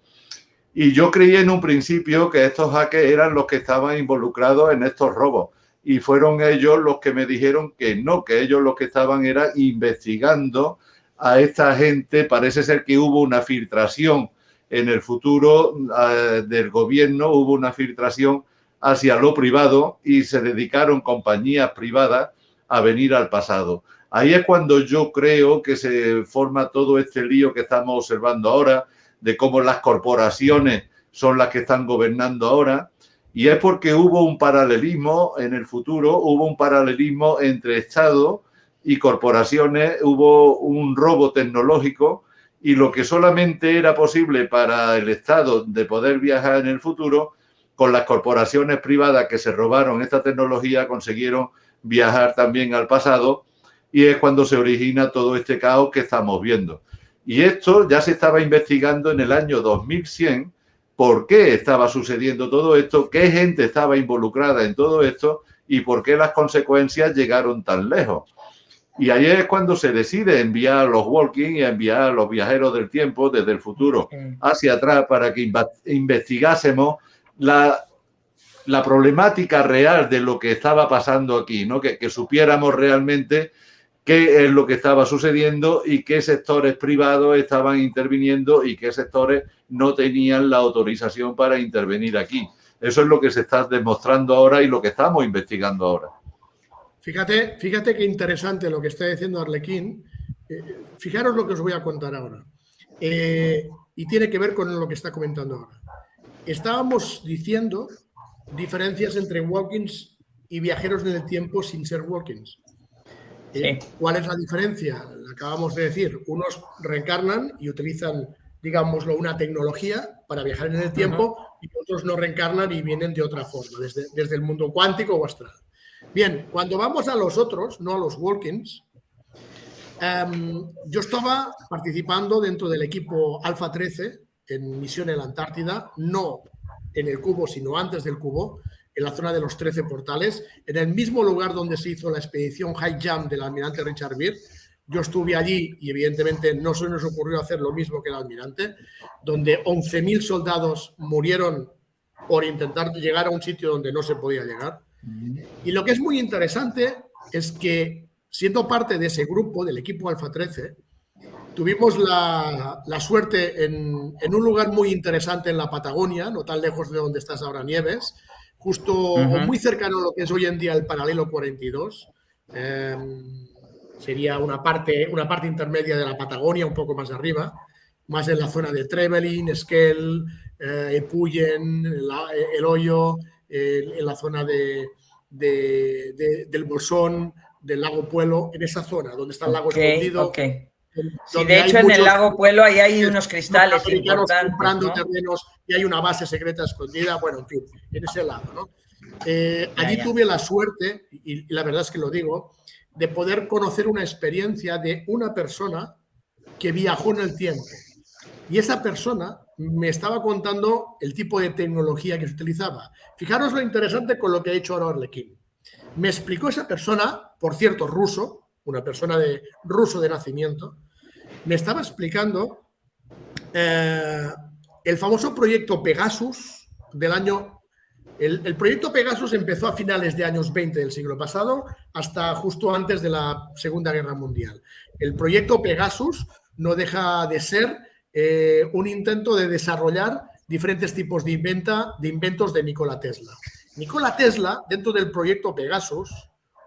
Y yo creí en un principio que estos hackers eran los que estaban involucrados en estos robos. Y fueron ellos los que me dijeron que no, que ellos los que estaban era investigando a esta gente. Parece ser que hubo una filtración en el futuro eh, del gobierno, hubo una filtración hacia lo privado y se dedicaron compañías privadas a venir al pasado. Ahí es cuando yo creo que se forma todo este lío que estamos observando ahora, de cómo las corporaciones son las que están gobernando ahora, y es porque hubo un paralelismo en el futuro, hubo un paralelismo entre Estado y corporaciones, hubo un robo tecnológico y lo que solamente era posible para el Estado de poder viajar en el futuro, con las corporaciones privadas que se robaron esta tecnología consiguieron viajar también al pasado y es cuando se origina todo este caos que estamos viendo. Y esto ya se estaba investigando en el año 2100, por qué estaba sucediendo todo esto, qué gente estaba involucrada en todo esto y por qué las consecuencias llegaron tan lejos. Y ahí es cuando se decide enviar a los walking y enviar a los viajeros del tiempo desde el futuro hacia atrás para que investigásemos la, la problemática real de lo que estaba pasando aquí, ¿no? que, que supiéramos realmente qué es lo que estaba sucediendo y qué sectores privados estaban interviniendo y qué sectores no tenían la autorización para intervenir aquí. Eso es lo que se está demostrando ahora y lo que estamos investigando ahora. Fíjate, fíjate qué interesante lo que está diciendo Arlequín. Eh, fijaros lo que os voy a contar ahora. Eh, y tiene que ver con lo que está comentando ahora. Estábamos diciendo diferencias entre walkings y viajeros en el tiempo sin ser walkings. ¿Cuál es la diferencia? Acabamos de decir, unos reencarnan y utilizan, digámoslo, una tecnología para viajar en el tiempo y otros no reencarnan y vienen de otra forma, desde, desde, el mundo cuántico o astral. Bien, cuando vamos a los otros, no a los walkings, em, yo estaba participando dentro del equipo Alfa 13 en misión en la Antártida, no en el cubo, sino antes del cubo, en la zona de los 13 portales, en el mismo lugar donde se hizo la expedición High Jump del almirante Richard Beer. Yo estuve allí y evidentemente no se nos ocurrió hacer lo mismo que el almirante, donde 11.000 soldados murieron por intentar llegar a un sitio donde no se podía llegar. Y lo que es muy interesante es que, siendo parte de ese grupo, del equipo Alfa 13, tuvimos la, suerte en, en, un lugar muy interesante en la Patagonia, no tan lejos de donde estás ahora, Nieves, justo muy cercano a lo que es hoy en día el paralelo 42. Em, sería una parte, una parte intermedia de la Patagonia, un poco más arriba, más en la zona de Trevelin, Esquel, eh, Epuyen, el, Hoyo, en la zona de, del Bolsón, del lago Puelo, en esa zona donde está el lago escondido. Sí, de hecho en el lago Puelo ahí hay unos cristales importantes. comprando terrenos y hay una base secreta escondida, bueno, en fin, en ese lado, ¿no? Eh, allí tuve la suerte, y, la verdad es que lo digo, de poder conocer una experiencia de una persona que viajó en el tiempo. Y esa persona me estaba contando el tipo de tecnología que se utilizaba. Fijaros lo interesante con lo que ha hecho ahora Arlequín. Me explicó esa persona, por cierto, ruso, una persona de ruso de nacimiento, me estaba explicando eh, el famoso proyecto Pegasus del año... El, proyecto Pegasus empezó a finales de años 20 del siglo pasado hasta justo antes de la Segunda Guerra Mundial. El proyecto Pegasus no deja de ser eh, un intento de desarrollar diferentes tipos de, inventa, de inventos de Nikola Tesla. Nikola Tesla, dentro del proyecto Pegasus,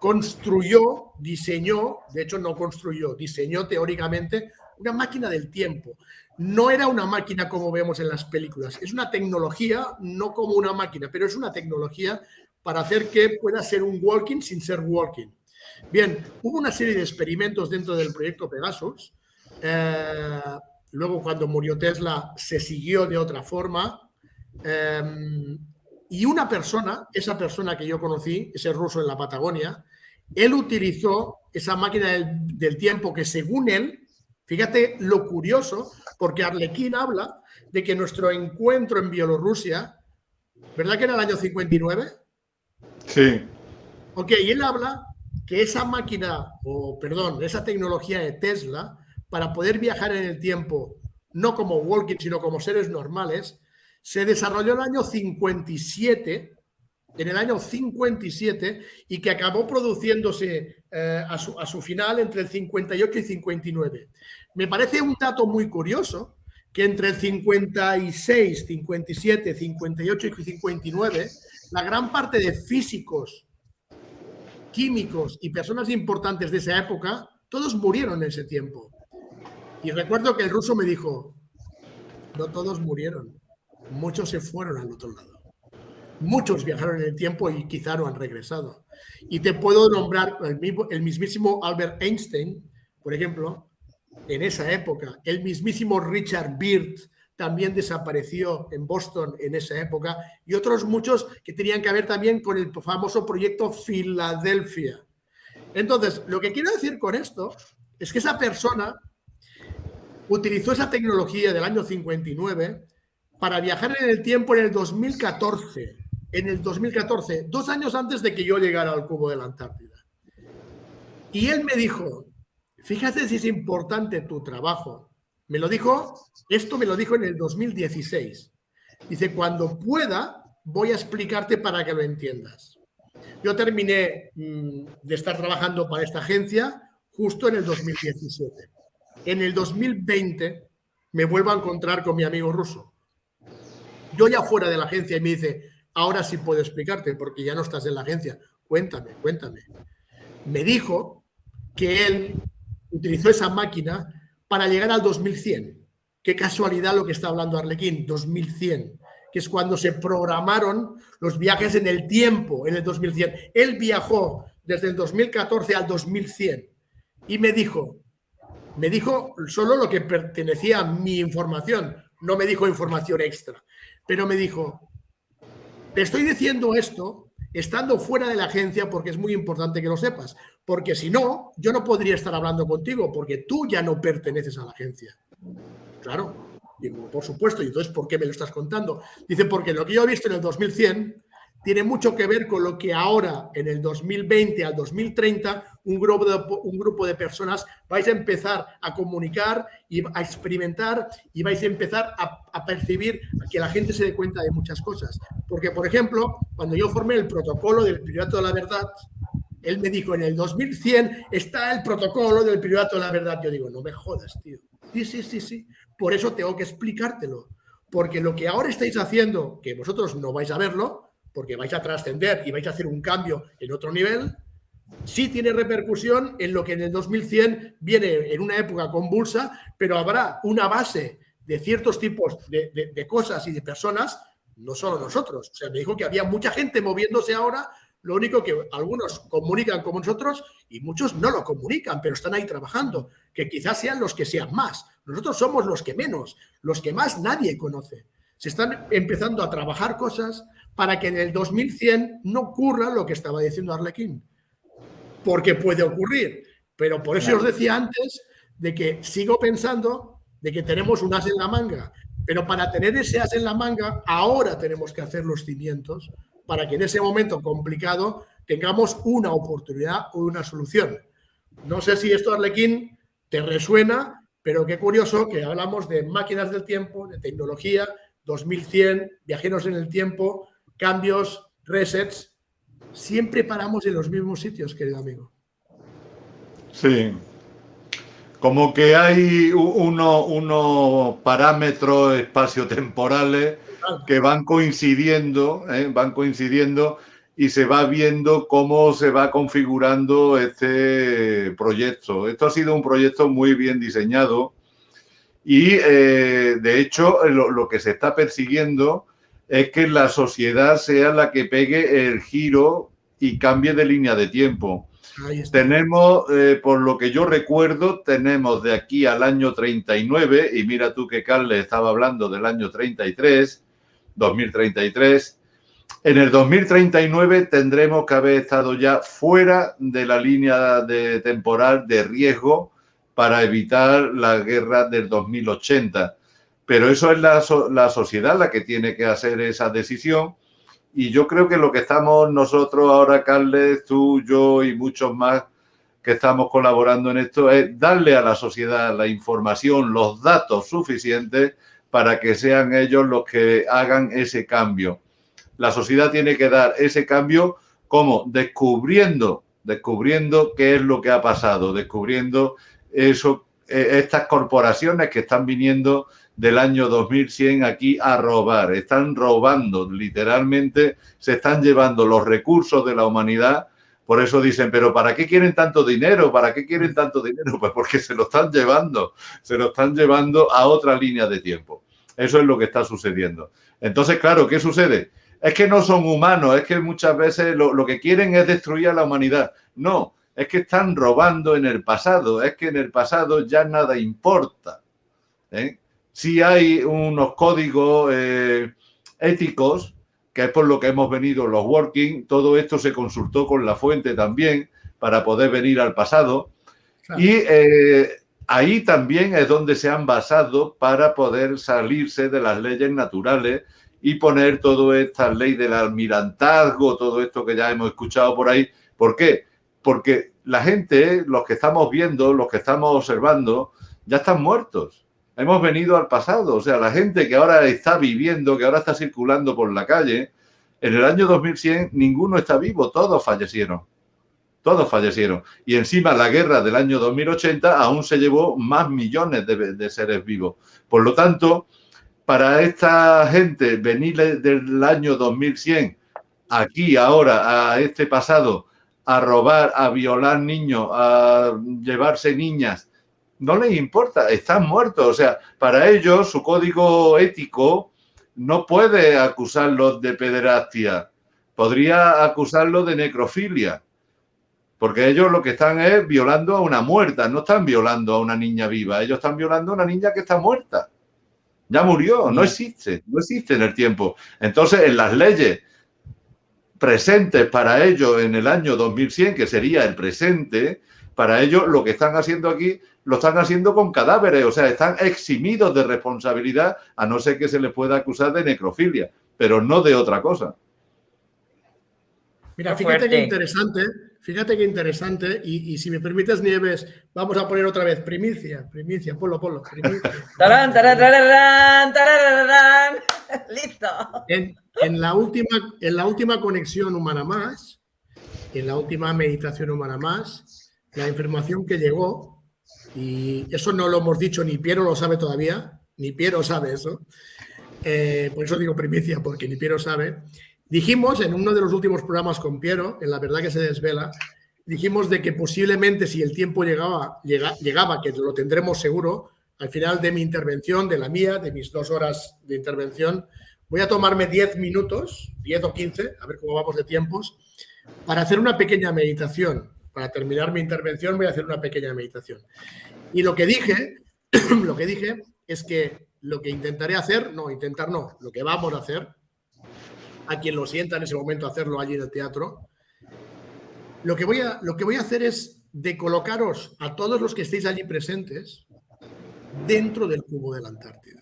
construyó, diseñó, de hecho no construyó, diseñó teóricamente una máquina del tiempo. No era una máquina como vemos en las películas, es una tecnología, no como una máquina, pero es una tecnología para hacer que pueda ser un walking sin ser walking. Bien, hubo una serie de experimentos dentro del proyecto Pegasus. Eh, luego, cuando murió Tesla, se siguió de otra forma. Eh, y una persona, esa persona que yo conocí, ese ruso en la Patagonia, él utilizó esa máquina del, tiempo que según él Fíjate lo curioso, porque Arlequín habla de que nuestro encuentro en Bielorrusia, ¿verdad que era el año 59? Sí. Ok, y él habla que esa máquina, o perdón, esa tecnología de Tesla, para poder viajar en el tiempo, no como walking, sino como seres normales, se desarrolló en el año 57 en el año 57 y que acabó produciéndose eh, a, su, a, su, final entre el 58 y 59. Me parece un dato muy curioso que entre el 56, 57, 58 y 59, la gran parte de físicos, químicos y personas importantes de esa época, todos murieron en ese tiempo. Y recuerdo que el ruso me dijo, no todos murieron, muchos se fueron al otro lado. Muchos viajaron en el tiempo y quizá no han regresado. Y te puedo nombrar el, mismísimo Albert Einstein, por ejemplo, en esa época. El mismísimo Richard Byrd también desapareció en Boston en esa época. Y otros muchos que tenían que ver también con el famoso proyecto Filadelfia. Entonces, lo que quiero decir con esto es que esa persona utilizó esa tecnología del año 59 para viajar en el tiempo en el 2014 en el 2014, dos años antes de que yo llegara al cubo de la Antártida. Y él me dijo, fíjate si es importante tu trabajo. Me lo dijo, esto me lo dijo en el 2016. Dice, cuando pueda, voy a explicarte para que lo entiendas. Yo terminé mm, de estar trabajando para esta agencia justo en el 2017. En el 2020 me vuelvo a encontrar con mi amigo ruso. Yo ya fuera de la agencia y me dice, ahora sí puedo explicarte porque ya no estás en la agencia. Cuéntame, cuéntame. Me dijo que él utilizó esa máquina para llegar al 2100. Qué casualidad lo que está hablando Arlequín, 2100, que es cuando se programaron los viajes en el tiempo, en el 2100. Él viajó desde el 2014 al 2100 y me dijo, me dijo solo lo que pertenecía a mi información, no me dijo información extra, pero me dijo, te estoy diciendo esto estando fuera de la agencia porque es muy importante que lo sepas, porque si no, yo no podría estar hablando contigo porque tú ya no perteneces a la agencia. Claro, digo, por supuesto, y entonces, ¿por qué me lo estás contando? Dice, porque lo que yo he visto en el 2100 tiene mucho que ver con lo que ahora, en el 2020 al 2030, un grupo, de, un grupo de personas vais a empezar a comunicar y a experimentar y vais a empezar a, a percibir que la gente se dé cuenta de muchas cosas. Porque, por ejemplo, cuando yo formé el protocolo del Priorato de la Verdad, él me dijo, en el 2100 está el protocolo del Priorato de la Verdad. Yo digo, no me jodas, tío. Sí, sí, sí, sí. Por eso tengo que explicártelo. Porque lo que ahora estáis haciendo, que vosotros no vais a verlo, porque vais a trascender y vais a hacer un cambio en otro nivel, sí tiene repercusión en lo que en el 2100 viene en una época convulsa, pero habrá una base de ciertos tipos de, de, cosas y de personas, no solo nosotros. O sea, me dijo que había mucha gente moviéndose ahora, lo único que algunos comunican como nosotros y muchos no lo comunican, pero están ahí trabajando, que quizás sean los que sean más. Nosotros somos los que menos, los que más nadie conoce. Se están empezando a trabajar cosas para que en el 2100 no ocurra lo que estaba diciendo Arlequín. Porque puede ocurrir. Pero por eso os decía antes de que sigo pensando de que tenemos un as en la manga. Pero para tener ese as en la manga, ahora tenemos que hacer los cimientos para que en ese momento complicado tengamos una oportunidad o una solución. No sé si esto, Arlequín, te resuena, pero qué curioso que hablamos de máquinas del tiempo, de tecnología, 2100, viajeros en el tiempo, cambios, resets, siempre paramos en los mismos sitios, querido amigo. Sí. Como que hay unos uno parámetros espaciotemporales que van coincidiendo, ¿eh? van coincidiendo y se va viendo cómo se va configurando este proyecto. Esto ha sido un proyecto muy bien diseñado y, eh, de hecho, lo, lo, que se está persiguiendo es que la sociedad sea la que pegue el giro y cambie de línea de tiempo. Tenemos, eh, por lo que yo recuerdo, tenemos de aquí al año 39, y mira tú que Carles estaba hablando del año 33, 2033. En el 2039 tendremos que haber estado ya fuera de la línea de temporal de riesgo para evitar la guerra del 2080. Pero eso es la, la sociedad la que tiene que hacer esa decisión. Y yo creo que lo que estamos nosotros ahora, Carles, tú, yo y muchos más que estamos colaborando en esto, es darle a la sociedad la información, los datos suficientes para que sean ellos los que hagan ese cambio. La sociedad tiene que dar ese cambio como descubriendo, descubriendo qué es lo que ha pasado, descubriendo eso, e, estas corporaciones que están viniendo del año 2100 aquí a robar, están robando literalmente, se están llevando los recursos de la humanidad. Por eso dicen, pero ¿para qué quieren tanto dinero? ¿Para qué quieren tanto dinero? Pues porque se lo están llevando, se lo están llevando a otra línea de tiempo. Eso es lo que está sucediendo. Entonces, claro, ¿qué sucede? Es que no son humanos, es que muchas veces lo, lo que quieren es destruir a la humanidad. No, es que están robando en el pasado, es que en el pasado ya nada importa. ¿eh? Si hay unos códigos eh, éticos, que es por lo que hemos venido los working, todo esto se consultó con la fuente también para poder venir al pasado. Y eh, ahí también es donde se han basado para poder salirse de las leyes naturales y poner toda esta ley del almirantazgo, todo esto que ya hemos escuchado por ahí. ¿Por qué? porque la gente, los que estamos viendo, los que estamos observando, ya están muertos. Hemos venido al pasado, o sea, la gente que ahora está viviendo, que ahora está circulando por la calle, en el año 2100 ninguno está vivo, todos fallecieron. Todos fallecieron. Y encima la guerra del año 2080 aún se llevó más millones de, seres vivos. Por lo tanto, para esta gente venir del año 2100 aquí ahora a este pasado a robar, a violar niños, a llevarse niñas. No les importa, están muertos. O sea, para ellos su código ético no puede acusarlos de pederastia, podría acusarlos de necrofilia, porque ellos lo que están es violando a una muerta, no están violando a una niña viva, ellos están violando a una niña que está muerta. Ya murió, no existe, no existe en el tiempo. Entonces, en las leyes presentes para ellos en el año 2100, que sería el presente, para ellos lo que están haciendo aquí lo están haciendo con cadáveres, o sea, están eximidos de responsabilidad, a no ser que se les pueda acusar de necrofilia, pero no de otra cosa. Mira, fíjate qué interesante, fíjate qué interesante, y, si me permites, Nieves, vamos a poner otra vez primicia, primicia, ponlo, ponlo, primicia. tarán, tarán, tarán, tarán, listo. En la, última, en la última conexión humana más, en la última meditación humana más, la información que llegó, y eso no lo hemos dicho, ni Piero lo sabe todavía, ni Piero sabe eso, eh, por eso digo primicia, porque ni Piero sabe, dijimos en uno de los últimos programas con Piero, en La Verdad que se desvela, dijimos de que posiblemente si el tiempo llegaba, llegaba, que lo tendremos seguro, al final de mi intervención, de la mía, de mis dos horas de intervención, Voy a tomarme 10 minutos, 10 o 15, a ver cómo vamos de tiempos, para hacer una pequeña meditación. Para terminar mi intervención voy a hacer una pequeña meditación. Y lo que dije, lo que dije es que lo que intentaré hacer, no, intentar no, lo que vamos a hacer, a quien lo sienta en ese momento hacerlo allí en el teatro, lo que voy a, lo que voy a hacer es de colocaros a todos los que estéis allí presentes dentro del cubo de la Antártida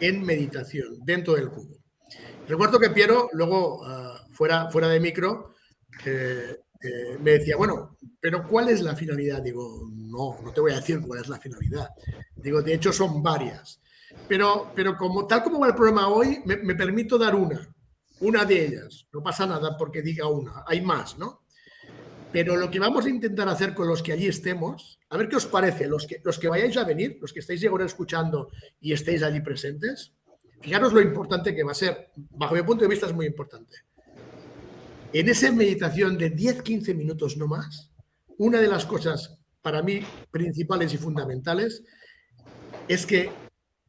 en meditación dentro del cubo. Recuerdo que Piero, luego ah, fuera, fuera de micro, eh, eh, me decía, bueno, pero ¿cuál es la finalidad? Digo, no, no te voy a decir cuál es la finalidad. Digo, de hecho son varias. Pero, pero como, tal como va el programa hoy, me, me permito dar una, una de ellas. No pasa nada porque diga una, hay más, ¿no? Pero lo que vamos a intentar hacer con los que allí estemos, a ver qué os parece, los que, los que vayáis a venir, los que estáis ahora escuchando y estéis allí presentes, fijaros lo importante que va a ser, bajo mi punto de vista es muy importante. En esa meditación de 10-15 minutos no más, una de las cosas para mí principales y fundamentales es que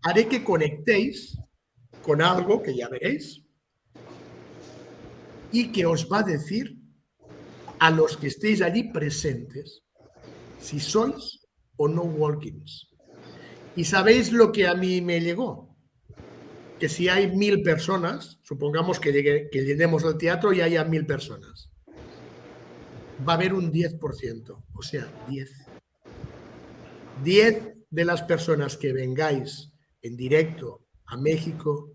haré que conectéis con algo que ya veréis y que os va a decir a los que estéis allí presentes si sois o no walkings. Y sabéis lo que a mí me llegó. Que si hay mil personas, supongamos que, llegue, que llenemos el teatro y haya mil personas, va a haber un 10%, o sea, 10. 10 de las personas que vengáis en directo a México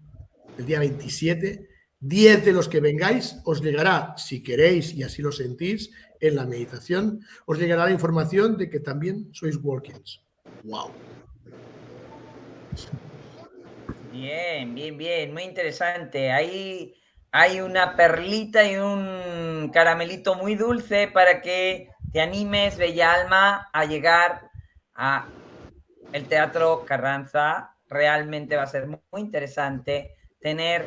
el día 27, 10 de los que vengáis os llegará, si queréis y así lo sentís, en la meditación, os llegará la información de que también sois walkings. ¡Wow! Bien, bien, bien, muy interesante. Ahí hay una perlita y un caramelito muy dulce para que te animes, Bella Alma, a llegar a el Teatro Carranza. Realmente va a ser muy interesante tener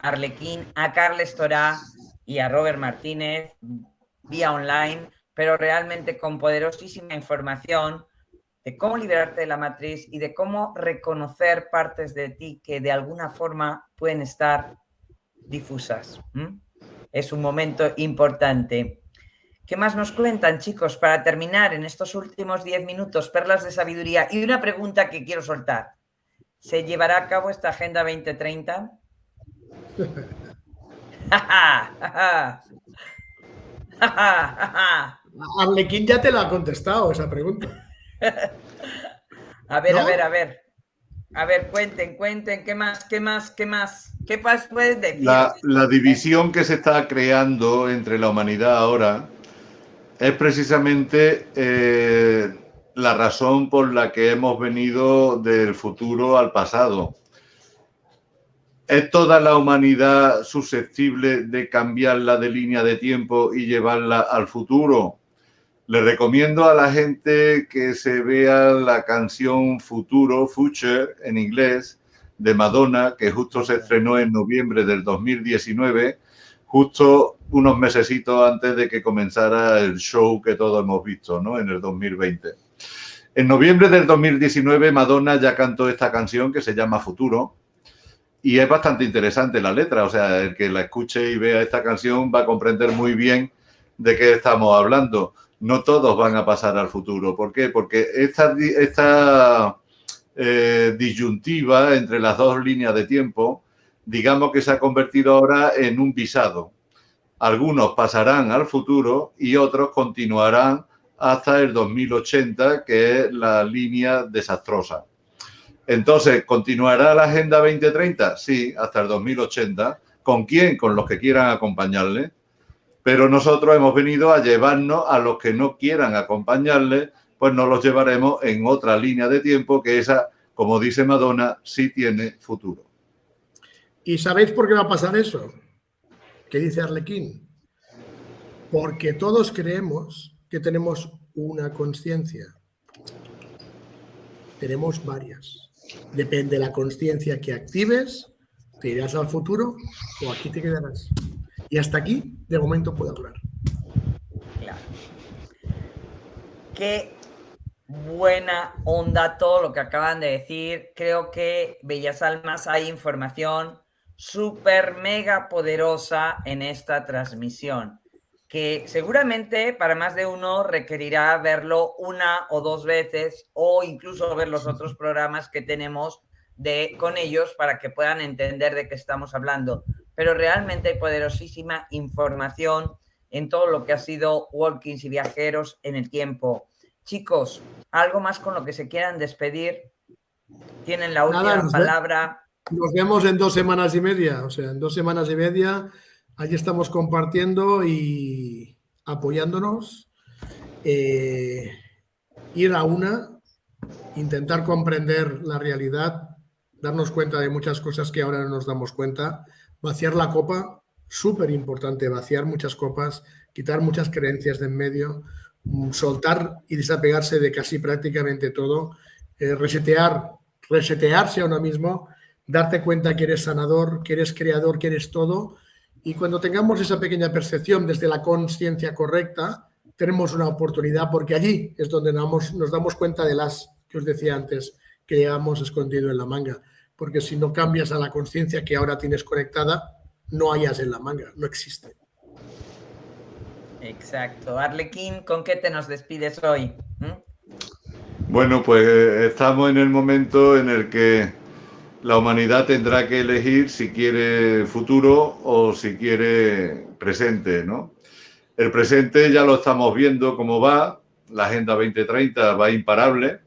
a Arlequín, a Carles Torá y a Robert Martínez vía online, pero realmente con poderosísima información de cómo liberarte de la matriz y de cómo reconocer partes de ti que de alguna forma pueden estar difusas. Es un momento importante. ¿Qué más nos cuentan, chicos, para terminar en estos últimos 10 minutos, perlas de sabiduría? Y una pregunta que quiero soltar. ¿Se llevará a cabo esta Agenda 2030? Arlequín ya te lo ha contestado esa pregunta. a ver, a ver, a ver. A ver, cuenten, cuenten, ¿qué más, qué más, qué más? ¿Qué más puedes decir? La, la división que se está creando entre la humanidad ahora es precisamente eh, la razón por la que hemos venido del futuro al pasado. ¿Es toda la humanidad susceptible de cambiarla de línea de tiempo y llevarla al futuro? Le recomiendo a la gente que se vea la canción Futuro, Future, en inglés, de Madonna, que justo se estrenó en noviembre del 2019, justo unos mesecitos antes de que comenzara el show que todos hemos visto, ¿no? En el 2020. En noviembre del 2019, Madonna ya cantó esta canción que se llama Futuro, y es bastante interesante la letra, o sea, el que la escuche y vea esta canción va a comprender muy bien de qué estamos hablando. No todos van a pasar al futuro. ¿Por qué? Porque esta, eh, disyuntiva entre las dos líneas de tiempo, digamos que se ha convertido ahora en un visado. Algunos pasarán al futuro y otros continuarán hasta el 2080, que es la línea desastrosa. Entonces, ¿continuará la Agenda 2030? Sí, hasta el 2080. ¿Con quién? Con los que quieran acompañarle. Pero nosotros hemos venido a llevarnos a los que no quieran acompañarle, pues nos los llevaremos en otra línea de tiempo que esa, como dice Madonna, sí tiene futuro. ¿Y sabéis por qué va a pasar eso? ¿Qué dice Arlequín? Porque todos creemos que tenemos una conciencia. Tenemos varias. Depende de la conciencia que actives, te irás al futuro o aquí te quedarás. Y hasta aquí, de momento, puedo hablar. Claro. Qué buena onda todo lo que acaban de decir. Creo que Bellas Almas hay información súper mega poderosa en esta transmisión que seguramente para más de uno requerirá verlo una o dos veces o incluso ver los otros programas que tenemos de, con ellos para que puedan entender de qué estamos hablando. Pero realmente hay poderosísima información en todo lo que ha sido walkings y viajeros en el tiempo. Chicos, ¿algo más con lo que se quieran despedir? Tienen la última palabra. Nos vemos en dos semanas y media, o sea, en dos semanas y media Allí estamos compartiendo y apoyándonos. Eh, ir a una, intentar comprender la realidad, darnos cuenta de muchas cosas que ahora no nos damos cuenta, vaciar la copa, súper importante, vaciar muchas copas, quitar muchas creencias de en medio, mm, soltar y desapegarse de casi prácticamente todo, eh, resetear, resetearse a uno mismo, darte cuenta que eres sanador, que eres creador, que eres todo y cuando tengamos esa pequeña percepción desde la conciencia correcta, tenemos una oportunidad porque allí es donde nos, nos damos cuenta de las que os decía antes que llevamos escondido en la manga. Porque si no cambias a la conciencia que ahora tienes conectada, no hayas en la manga, no existe. Exacto. Arlequín, ¿con qué te nos despides hoy? ¿Mm? Bueno, pues estamos en el momento en el que la humanidad tendrá que elegir si quiere futuro o si quiere presente, ¿no? El presente ya lo estamos viendo cómo va, la Agenda 2030 va imparable,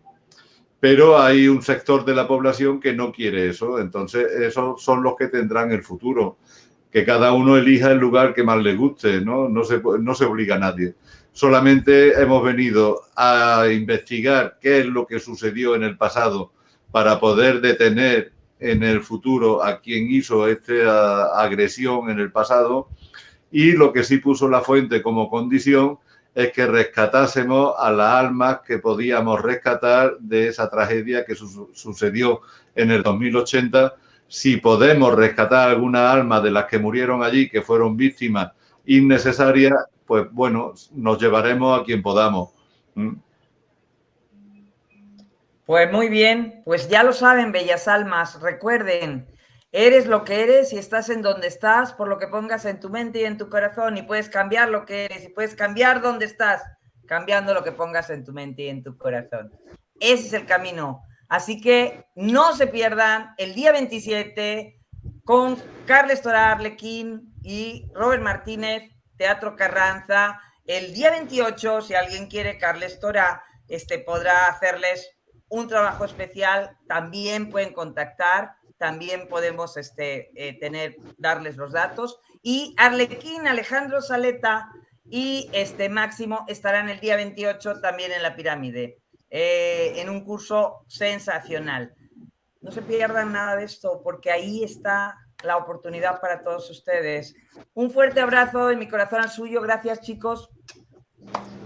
pero hay un sector de la población que no quiere eso. Entonces, esos son los que tendrán el futuro. Que cada uno elija el lugar que más le guste, ¿no? No se, no se obliga a nadie. Solamente hemos venido a investigar qué es lo que sucedió en el pasado para poder detener en el futuro a quien hizo esta agresión en el pasado y lo que sí puso la fuente como condición es que rescatásemos a las almas que podíamos rescatar de esa tragedia que sucedió en el 2080. Si podemos rescatar alguna alma de las que murieron allí, que fueron víctimas innecesarias, pues bueno, nos llevaremos a quien podamos. ¿Mm? Pues muy bien, pues ya lo saben, bellas almas, recuerden, eres lo que eres y estás en donde estás por lo que pongas en tu mente y en tu corazón y puedes cambiar lo que eres y puedes cambiar donde estás, cambiando lo que pongas en tu mente y en tu corazón. Ese es el camino. Así que no se pierdan el día 27 con Carles Torar Arlequín y Robert Martínez, Teatro Carranza. El día 28, si alguien quiere, Carles Tora este, podrá hacerles un trabajo especial, también pueden contactar, también podemos este, eh, tener, darles los datos. Y Arlequín, Alejandro Saleta y este Máximo estarán el día 28 también en la pirámide, eh, en un curso sensacional. No se pierdan nada de esto, porque ahí está la oportunidad para todos ustedes. Un fuerte abrazo de mi corazón al suyo. Gracias, chicos.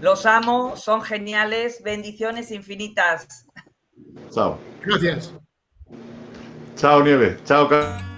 Los amo, son geniales. Bendiciones infinitas. Chao. Gracias. Chao, Nieves. Chao, Carlos.